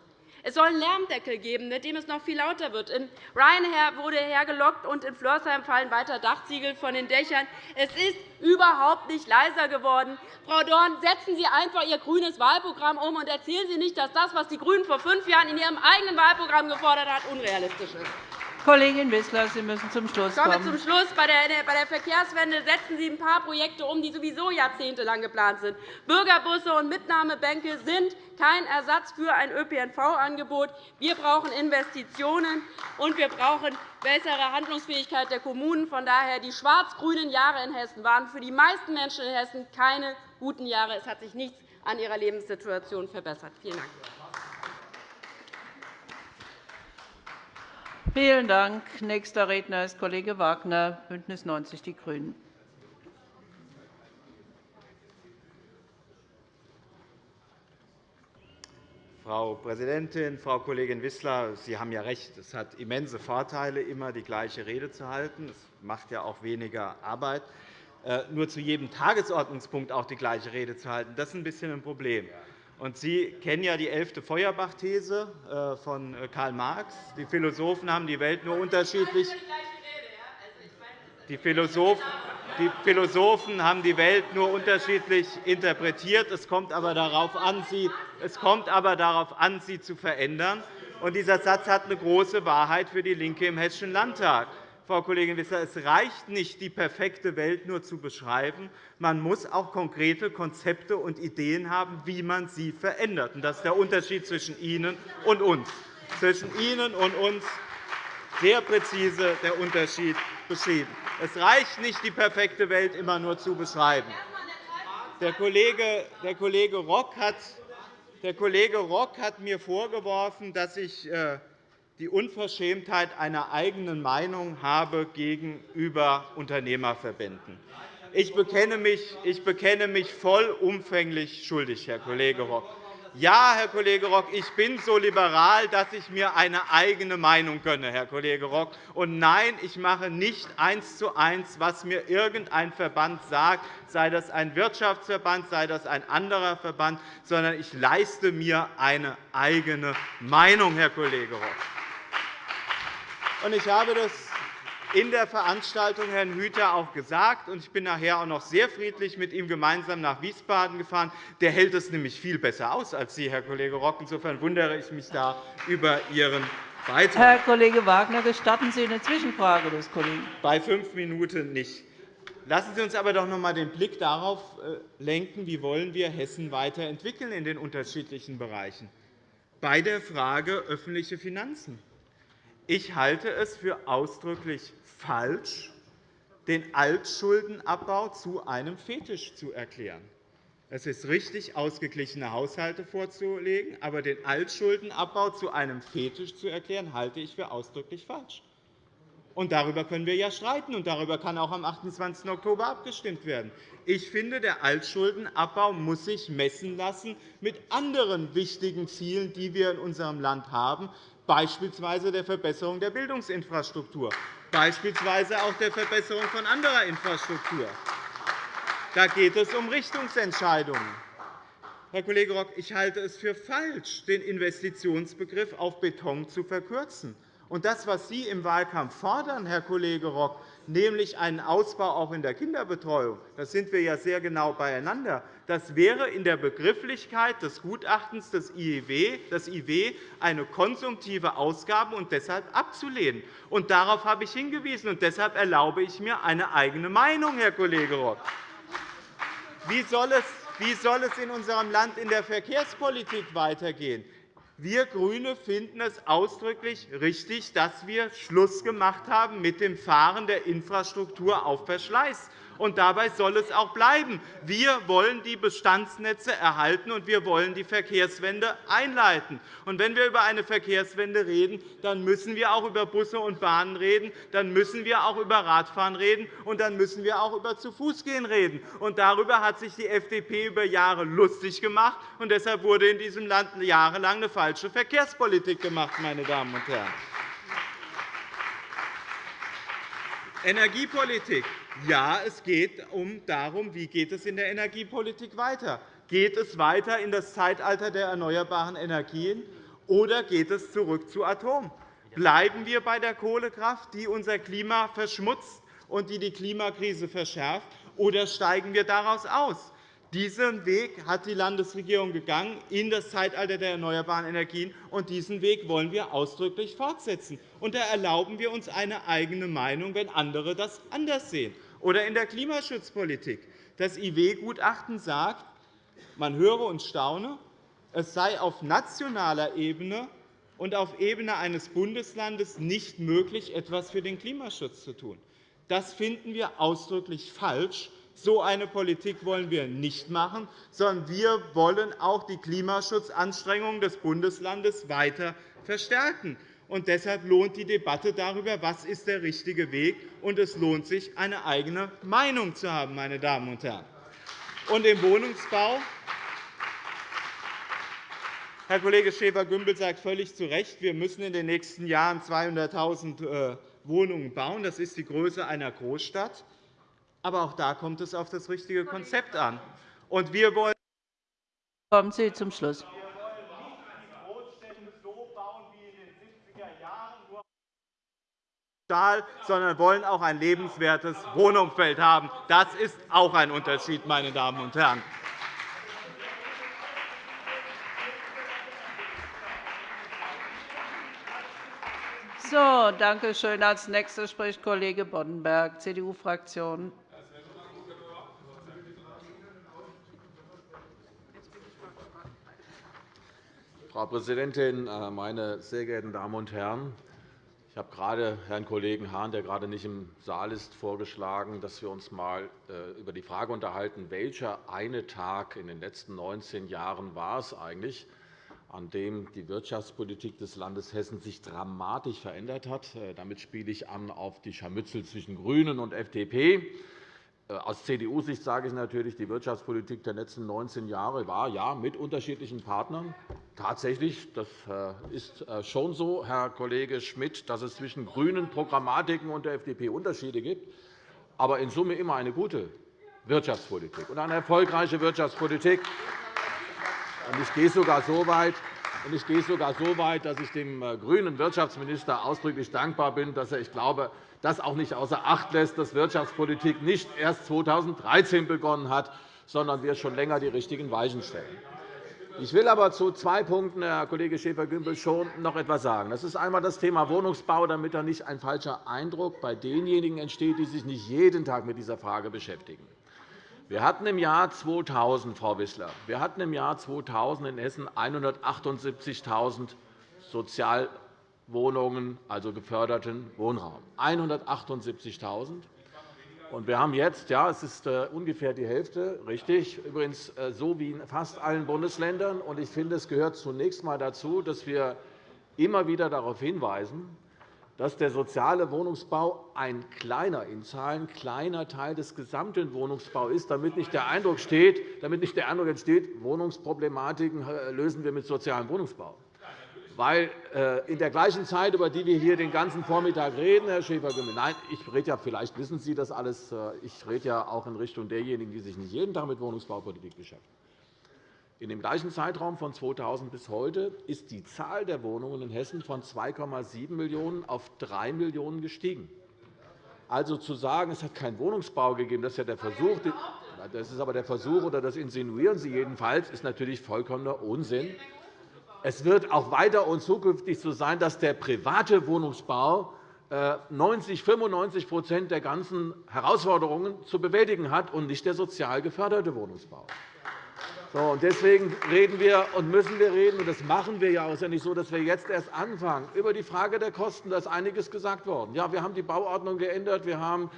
Es soll einen Lärmdeckel geben, mit dem es noch viel lauter wird. In Ryanair wurde hergelockt, und in Flörsheim fallen weiter Dachziegel von den Dächern. Es ist überhaupt nicht leiser geworden. Frau Dorn, setzen Sie einfach Ihr grünes Wahlprogramm um und erzählen Sie nicht, dass das, was die GRÜNEN vor fünf Jahren in Ihrem eigenen Wahlprogramm gefordert haben, unrealistisch ist. Kollegin Wissler, Sie müssen zum Schluss kommen. Ich komme zum Schluss. Bei der Verkehrswende setzen Sie ein paar Projekte um, die sowieso jahrzehntelang geplant sind. Bürgerbusse und Mitnahmebänke sind kein Ersatz für ein ÖPNV-Angebot. Wir brauchen Investitionen, und wir brauchen bessere Handlungsfähigkeit der Kommunen. Von daher die schwarz-grünen Jahre in Hessen waren für die meisten Menschen in Hessen keine guten Jahre. Es hat sich nichts an ihrer Lebenssituation verbessert. Vielen Dank. Vielen Dank. Nächster Redner ist Kollege Wagner, BÜNDNIS 90 die GRÜNEN. Frau Präsidentin, Frau Kollegin Wissler! Sie haben ja recht. Es hat immense Vorteile, immer die gleiche Rede zu halten. Es macht ja auch weniger Arbeit. Äh, nur zu jedem Tagesordnungspunkt auch die gleiche Rede zu halten, das ist ein bisschen ein Problem. Sie kennen ja die elfte Feuerbach-These äh, von äh, Karl Marx. Die Philosophen haben die Welt nur unterschiedlich die Philosophen haben die Welt nur unterschiedlich interpretiert. Es kommt aber darauf an, sie, es kommt aber darauf an, sie zu verändern. Und dieser Satz hat eine große Wahrheit für DIE LINKE im Hessischen Landtag. Frau Kollegin Wissler, es reicht nicht, die perfekte Welt nur zu beschreiben. Man muss auch konkrete Konzepte und Ideen haben, wie man sie verändert. Das ist der Unterschied zwischen Ihnen und uns. Zwischen Ihnen und uns sehr präzise der Unterschied beschrieben. Es reicht nicht, die perfekte Welt immer nur zu beschreiben. Der Kollege, der Kollege, Rock, hat, der Kollege Rock hat mir vorgeworfen, dass ich äh, die Unverschämtheit einer eigenen Meinung habe gegenüber Unternehmerverbänden. Ich bekenne mich, ich bekenne mich vollumfänglich schuldig, Herr Kollege Rock. Ja, Herr Kollege Rock, ich bin so liberal, dass ich mir eine eigene Meinung gönne, Herr Kollege Rock. Und nein, ich mache nicht eins zu eins, was mir irgendein Verband sagt, sei das ein Wirtschaftsverband, sei das ein anderer Verband, sondern ich leiste mir eine eigene Meinung, Herr Kollege Rock. Ich habe das in der Veranstaltung Herrn Hüter auch gesagt, und ich bin nachher auch noch sehr friedlich mit ihm gemeinsam nach Wiesbaden gefahren. Der hält es nämlich viel besser aus als Sie, Herr Kollege Rock. Insofern wundere ich mich da über Ihren Beitrag. Herr Kollege Wagner, gestatten Sie eine Zwischenfrage des Kollegen? Bei fünf Minuten nicht. Lassen Sie uns aber doch noch einmal den Blick darauf äh, lenken, wie wollen wir Hessen weiterentwickeln in den unterschiedlichen Bereichen. Bei der Frage öffentliche Finanzen ich halte es für ausdrücklich falsch, den Altschuldenabbau zu einem Fetisch zu erklären. Es ist richtig, ausgeglichene Haushalte vorzulegen, aber den Altschuldenabbau zu einem Fetisch zu erklären, halte ich für ausdrücklich falsch. Und darüber können wir ja streiten, und darüber kann auch am 28. Oktober abgestimmt werden. Ich finde, der Altschuldenabbau muss sich messen lassen mit anderen wichtigen Zielen, die wir in unserem Land haben, beispielsweise der Verbesserung der Bildungsinfrastruktur, beispielsweise auch der Verbesserung von anderer Infrastruktur. Da geht es um Richtungsentscheidungen. Herr Kollege Rock, ich halte es für falsch, den Investitionsbegriff auf Beton zu verkürzen. Und das, was Sie im Wahlkampf fordern, Herr Kollege Rock, nämlich einen Ausbau auch in der Kinderbetreuung, da sind wir ja sehr genau beieinander, das wäre in der Begrifflichkeit des Gutachtens des IW, des IW eine konsumtive Ausgabe und deshalb abzulehnen. Und darauf habe ich hingewiesen, und deshalb erlaube ich mir eine eigene Meinung, Herr Kollege Rock. Wie soll es in unserem Land in der Verkehrspolitik weitergehen? Wir GRÜNE finden es ausdrücklich richtig, dass wir Schluss gemacht haben mit dem Fahren der Infrastruktur auf Verschleiß und dabei soll es auch bleiben. Wir wollen die Bestandsnetze erhalten, und wir wollen die Verkehrswende einleiten. Und wenn wir über eine Verkehrswende reden, dann müssen wir auch über Busse und Bahnen reden, dann müssen wir auch über Radfahren reden, und dann müssen wir auch über Zu-Fuß-Gehen reden. Und darüber hat sich die FDP über Jahre lustig gemacht, und deshalb wurde in diesem Land jahrelang eine falsche Verkehrspolitik gemacht. Meine Damen und Herren. Energiepolitik. Ja, es geht um darum, wie geht es in der Energiepolitik weiter. Geht es weiter in das Zeitalter der erneuerbaren Energien, oder geht es zurück zu Atom? Bleiben wir bei der Kohlekraft, die unser Klima verschmutzt und die die Klimakrise verschärft, oder steigen wir daraus aus? Diesen Weg hat die Landesregierung gegangen in das Zeitalter der erneuerbaren Energien, und diesen Weg wollen wir ausdrücklich fortsetzen. Und da erlauben wir uns eine eigene Meinung, wenn andere das anders sehen. Oder in der Klimaschutzpolitik. Das IW-Gutachten sagt, man höre und staune, es sei auf nationaler Ebene und auf Ebene eines Bundeslandes nicht möglich, etwas für den Klimaschutz zu tun. Das finden wir ausdrücklich falsch. So eine Politik wollen wir nicht machen, sondern wir wollen auch die Klimaschutzanstrengungen des Bundeslandes weiter verstärken. Und deshalb lohnt die Debatte darüber, was ist der richtige Weg ist. Und es lohnt sich, eine eigene Meinung zu haben. Meine Damen und Herren. Und im Wohnungsbau Herr Kollege Schäfer-Gümbel sagt völlig zu Recht, wir müssen in den nächsten Jahren 200.000 äh, Wohnungen bauen. Das ist die Größe einer Großstadt. Aber auch da kommt es auf das richtige Konzept an. Und wir wollen Kommen Sie zum Schluss. Sondern wollen auch ein lebenswertes Wohnumfeld haben. Das ist auch ein Unterschied, meine Damen und Herren. So, danke schön. Als nächster spricht Kollege Boddenberg, CDU-Fraktion. Frau Präsidentin, äh, meine sehr geehrten Damen und Herren! Ich habe gerade Herrn Kollegen Hahn, der gerade nicht im Saal ist, vorgeschlagen, dass wir uns einmal äh, über die Frage unterhalten, welcher eine Tag in den letzten 19 Jahren war es eigentlich, an dem die Wirtschaftspolitik des Landes Hessen sich dramatisch verändert hat. Äh, damit spiele ich an auf die Scharmützel zwischen GRÜNEN und FDP. Äh, aus CDU-Sicht sage ich natürlich, die Wirtschaftspolitik der letzten 19 Jahre war ja mit unterschiedlichen Partnern tatsächlich, das äh, ist schon so, Herr Kollege Schmidt, dass es zwischen grünen Programmatiken und der FDP Unterschiede gibt, aber in Summe immer eine gute Wirtschaftspolitik und eine erfolgreiche Wirtschaftspolitik. Ich gehe sogar so weit, ich gehe sogar so weit, dass ich dem äh, grünen Wirtschaftsminister ausdrücklich dankbar bin, dass er, ich glaube, das auch nicht außer Acht lässt, dass Wirtschaftspolitik nicht erst 2013 begonnen hat, sondern wir schon länger die richtigen Weichen stellen. Ich will aber zu zwei Punkten, Herr Kollege Schäfer-Gümbel, schon noch etwas sagen. Das ist einmal das Thema Wohnungsbau, damit da nicht ein falscher Eindruck bei denjenigen entsteht, die sich nicht jeden Tag mit dieser Frage beschäftigen. Wir hatten im Jahr 2000, Frau Wissler, wir hatten im Jahr 2000 in Hessen 178.000 Sozialwohnungen, also geförderten Wohnraum. 178.000. Und wir haben jetzt, ja, es ist äh, ungefähr die Hälfte, richtig, übrigens äh, so wie in fast allen Bundesländern. Und ich finde, es gehört zunächst einmal dazu, dass wir immer wieder darauf hinweisen, dass der soziale Wohnungsbau ein kleiner, in Zahlen kleiner Teil des gesamten Wohnungsbaus ist, damit nicht der Eindruck, steht, damit nicht der Eindruck entsteht, Wohnungsproblematiken äh, lösen wir mit sozialem Wohnungsbau. Weil äh, in der gleichen Zeit, über die wir hier den ganzen Vormittag reden, Herr Schäfer-Gümbel, nein, ich rede ja, vielleicht wissen Sie das alles, äh, ich rede ja auch in Richtung derjenigen, die sich nicht jeden Tag mit Wohnungsbaupolitik beschäftigen. In dem gleichen Zeitraum von 2000 bis heute ist die Zahl der Wohnungen in Hessen von 2,7 Millionen auf 3 Millionen gestiegen. Also zu sagen, es hat keinen Wohnungsbau gegeben, das ist ja der Versuch, das ist aber der Versuch, oder das insinuieren Sie jedenfalls, ist natürlich vollkommener Unsinn. Es wird auch weiter und zukünftig so sein, dass der private Wohnungsbau 90, 95% der ganzen Herausforderungen zu bewältigen hat und nicht der sozial geförderte Wohnungsbau. Deswegen reden wir und müssen wir reden, und das machen wir ja. Es ist ja nicht so, dass wir jetzt erst anfangen. Über die Frage der Kosten ist einiges gesagt worden. Ja, wir haben die Bauordnung geändert. Wir haben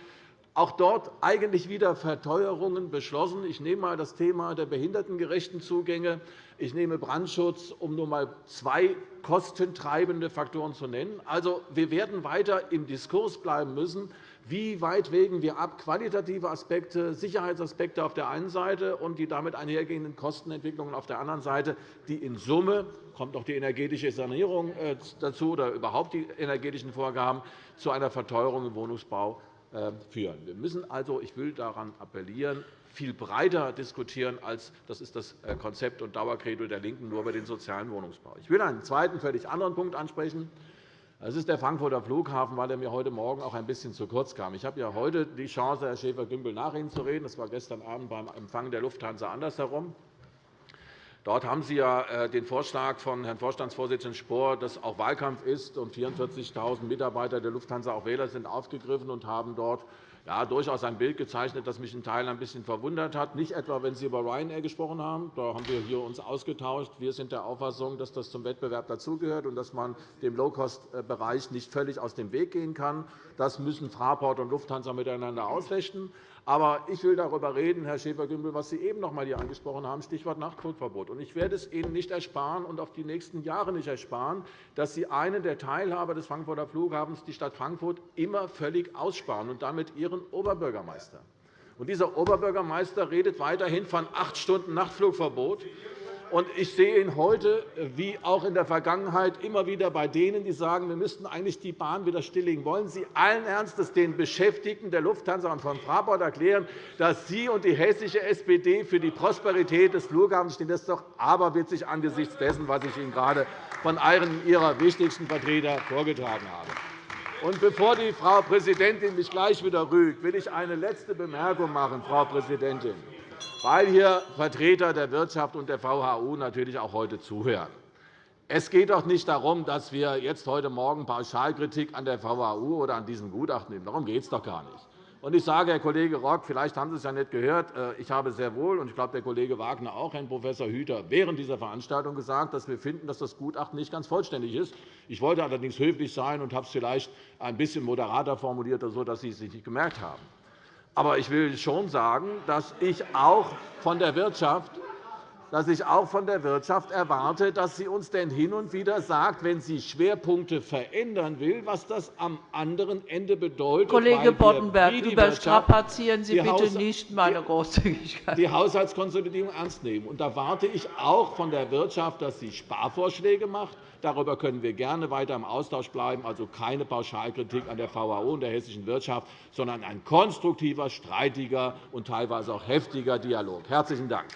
auch dort eigentlich wieder Verteuerungen beschlossen. Ich nehme einmal das Thema der behindertengerechten Zugänge. Ich nehme Brandschutz, um nur einmal zwei kostentreibende Faktoren zu nennen. Also, wir werden weiter im Diskurs bleiben müssen. Wie weit wägen wir ab qualitative Aspekte, Sicherheitsaspekte auf der einen Seite und die damit einhergehenden Kostenentwicklungen auf der anderen Seite, die in Summe kommt auch die energetische Sanierung äh, dazu oder überhaupt die energetischen Vorgaben zu einer Verteuerung im Wohnungsbau äh, führen. Wir müssen also, ich will daran appellieren, viel breiter diskutieren, als das ist das äh, Konzept und Dauerkredo der LINKEN nur über den sozialen Wohnungsbau. Ich will einen zweiten, völlig anderen Punkt ansprechen. Das ist der Frankfurter Flughafen, weil er mir heute Morgen auch ein bisschen zu kurz kam. Ich habe ja heute die Chance, Herr Schäfer-Gümbel, nach Ihnen zu reden. Das war gestern Abend beim Empfang der Lufthansa andersherum. Dort haben Sie ja äh, den Vorschlag von Herrn Vorstandsvorsitzenden Spohr, dass auch Wahlkampf ist und 44.000 Mitarbeiter der Lufthansa auch Wähler sind, aufgegriffen und haben dort ja, durchaus ein Bild gezeichnet, das mich in Teilen ein bisschen verwundert hat. Nicht etwa, wenn Sie über Ryanair gesprochen haben. Da haben wir hier uns ausgetauscht. Wir sind der Auffassung, dass das zum Wettbewerb dazugehört und dass man dem Low-Cost-Bereich nicht völlig aus dem Weg gehen kann. Das müssen Fraport und Lufthansa miteinander ausfechten. Aber ich will darüber reden, Herr Schäfer-Gümbel, was Sie eben noch einmal hier angesprochen haben, Stichwort Nachtflugverbot. Ich werde es Ihnen nicht ersparen und auf die nächsten Jahre nicht ersparen, dass Sie einen der Teilhaber des Frankfurter Flughafens, die Stadt Frankfurt, immer völlig aussparen und damit Ihren Oberbürgermeister. Dieser Oberbürgermeister redet weiterhin von acht Stunden Nachtflugverbot. Und ich sehe ihn heute, wie auch in der Vergangenheit, immer wieder bei denen, die sagen, wir müssten eigentlich die Bahn wieder stilllegen. Wollen Sie allen Ernstes den Beschäftigten der Lufthansa und von Fraport erklären, dass Sie und die hessische SPD für die Prosperität des Flughafens stehen? Das ist doch aberwitzig angesichts dessen, was ich Ihnen gerade von einem Ihrer wichtigsten Vertreter vorgetragen habe. Bevor die Frau Präsidentin mich gleich wieder rügt, will ich eine letzte Bemerkung machen, Frau Präsidentin weil hier Vertreter der Wirtschaft und der VHU natürlich auch heute zuhören. Es geht doch nicht darum, dass wir jetzt heute Morgen Pauschalkritik an der VHU oder an diesem Gutachten nehmen. Darum geht es doch gar nicht. Ich sage, Herr Kollege Rock, vielleicht haben Sie es ja nicht gehört. Äh, ich habe sehr wohl, und ich glaube, der Kollege Wagner auch, Herrn Prof. Hüter, während dieser Veranstaltung gesagt, dass wir finden, dass das Gutachten nicht ganz vollständig ist. Ich wollte allerdings höflich sein und habe es vielleicht ein bisschen moderater formuliert, sodass Sie es sich nicht gemerkt haben. Aber ich will schon sagen, dass ich auch von der Wirtschaft dass ich auch von der Wirtschaft erwarte, dass sie uns denn hin und wieder sagt, wenn sie Schwerpunkte verändern will, was das am anderen Ende bedeutet. Kollege Boddenberg, überstrapazieren Sie bitte nicht meine Großzügigkeit. Die Haushaltskonsolidierung ernst nehmen. Und da warte ich auch von der Wirtschaft, dass sie Sparvorschläge macht. Darüber können wir gerne weiter im Austausch bleiben. Also keine Pauschalkritik an der VHO und der hessischen Wirtschaft, sondern ein konstruktiver, streitiger und teilweise auch heftiger Dialog. Herzlichen Dank.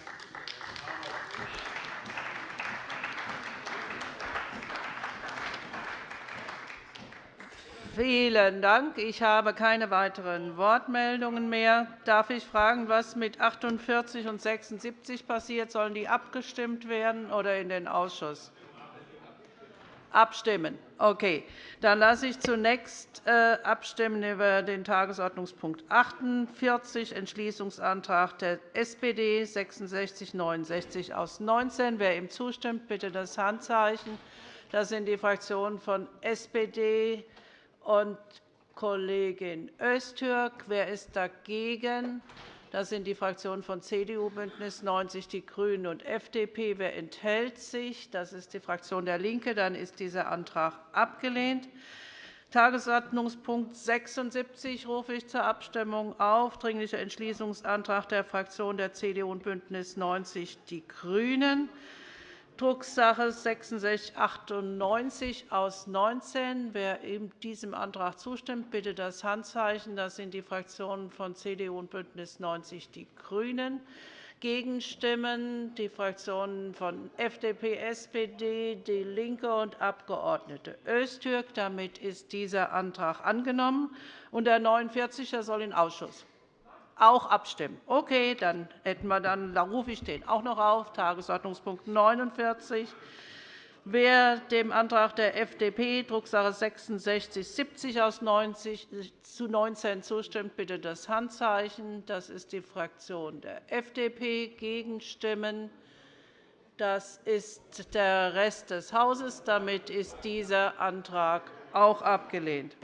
Vielen Dank. Ich habe keine weiteren Wortmeldungen mehr. Darf ich fragen, was mit 48 und 76 passiert? Sollen die abgestimmt werden oder in den Ausschuss? Abstimmen. Okay. Dann lasse ich zunächst äh, abstimmen über den Tagesordnungspunkt 48, Entschließungsantrag der SPD 6669 aus 19. Wer ihm zustimmt, bitte das Handzeichen. Das sind die Fraktionen von SPD, und Kollegin Öztürk. Wer ist dagegen? Das sind die Fraktionen von CDU, BÜNDNIS 90 die GRÜNEN und FDP. Wer enthält sich? Das ist die Fraktion der LINKE. Dann ist dieser Antrag abgelehnt. Tagesordnungspunkt 76 rufe ich zur Abstimmung auf. Dringlicher Entschließungsantrag der Fraktionen der CDU und BÜNDNIS 90 die GRÜNEN. Drucksache 6698 aus 19. Wer diesem Antrag zustimmt, bitte das Handzeichen. Das sind die Fraktionen von CDU und BÜNDNIS 90 die GRÜNEN. Gegenstimmen die Fraktionen von FDP, SPD, DIE LINKE und Abg. Öztürk. Damit ist dieser Antrag angenommen. Und der 49er soll in Ausschuss. Auch abstimmen. Okay, dann, hätten wir dann, dann rufe ich den auch noch auf. Tagesordnungspunkt 49. Wer dem Antrag der FDP, Drucksache 6670 aus 90 zu 19 zustimmt, bitte das Handzeichen. Das ist die Fraktion der FDP. Gegenstimmen. Das ist der Rest des Hauses. Damit ist dieser Antrag auch abgelehnt.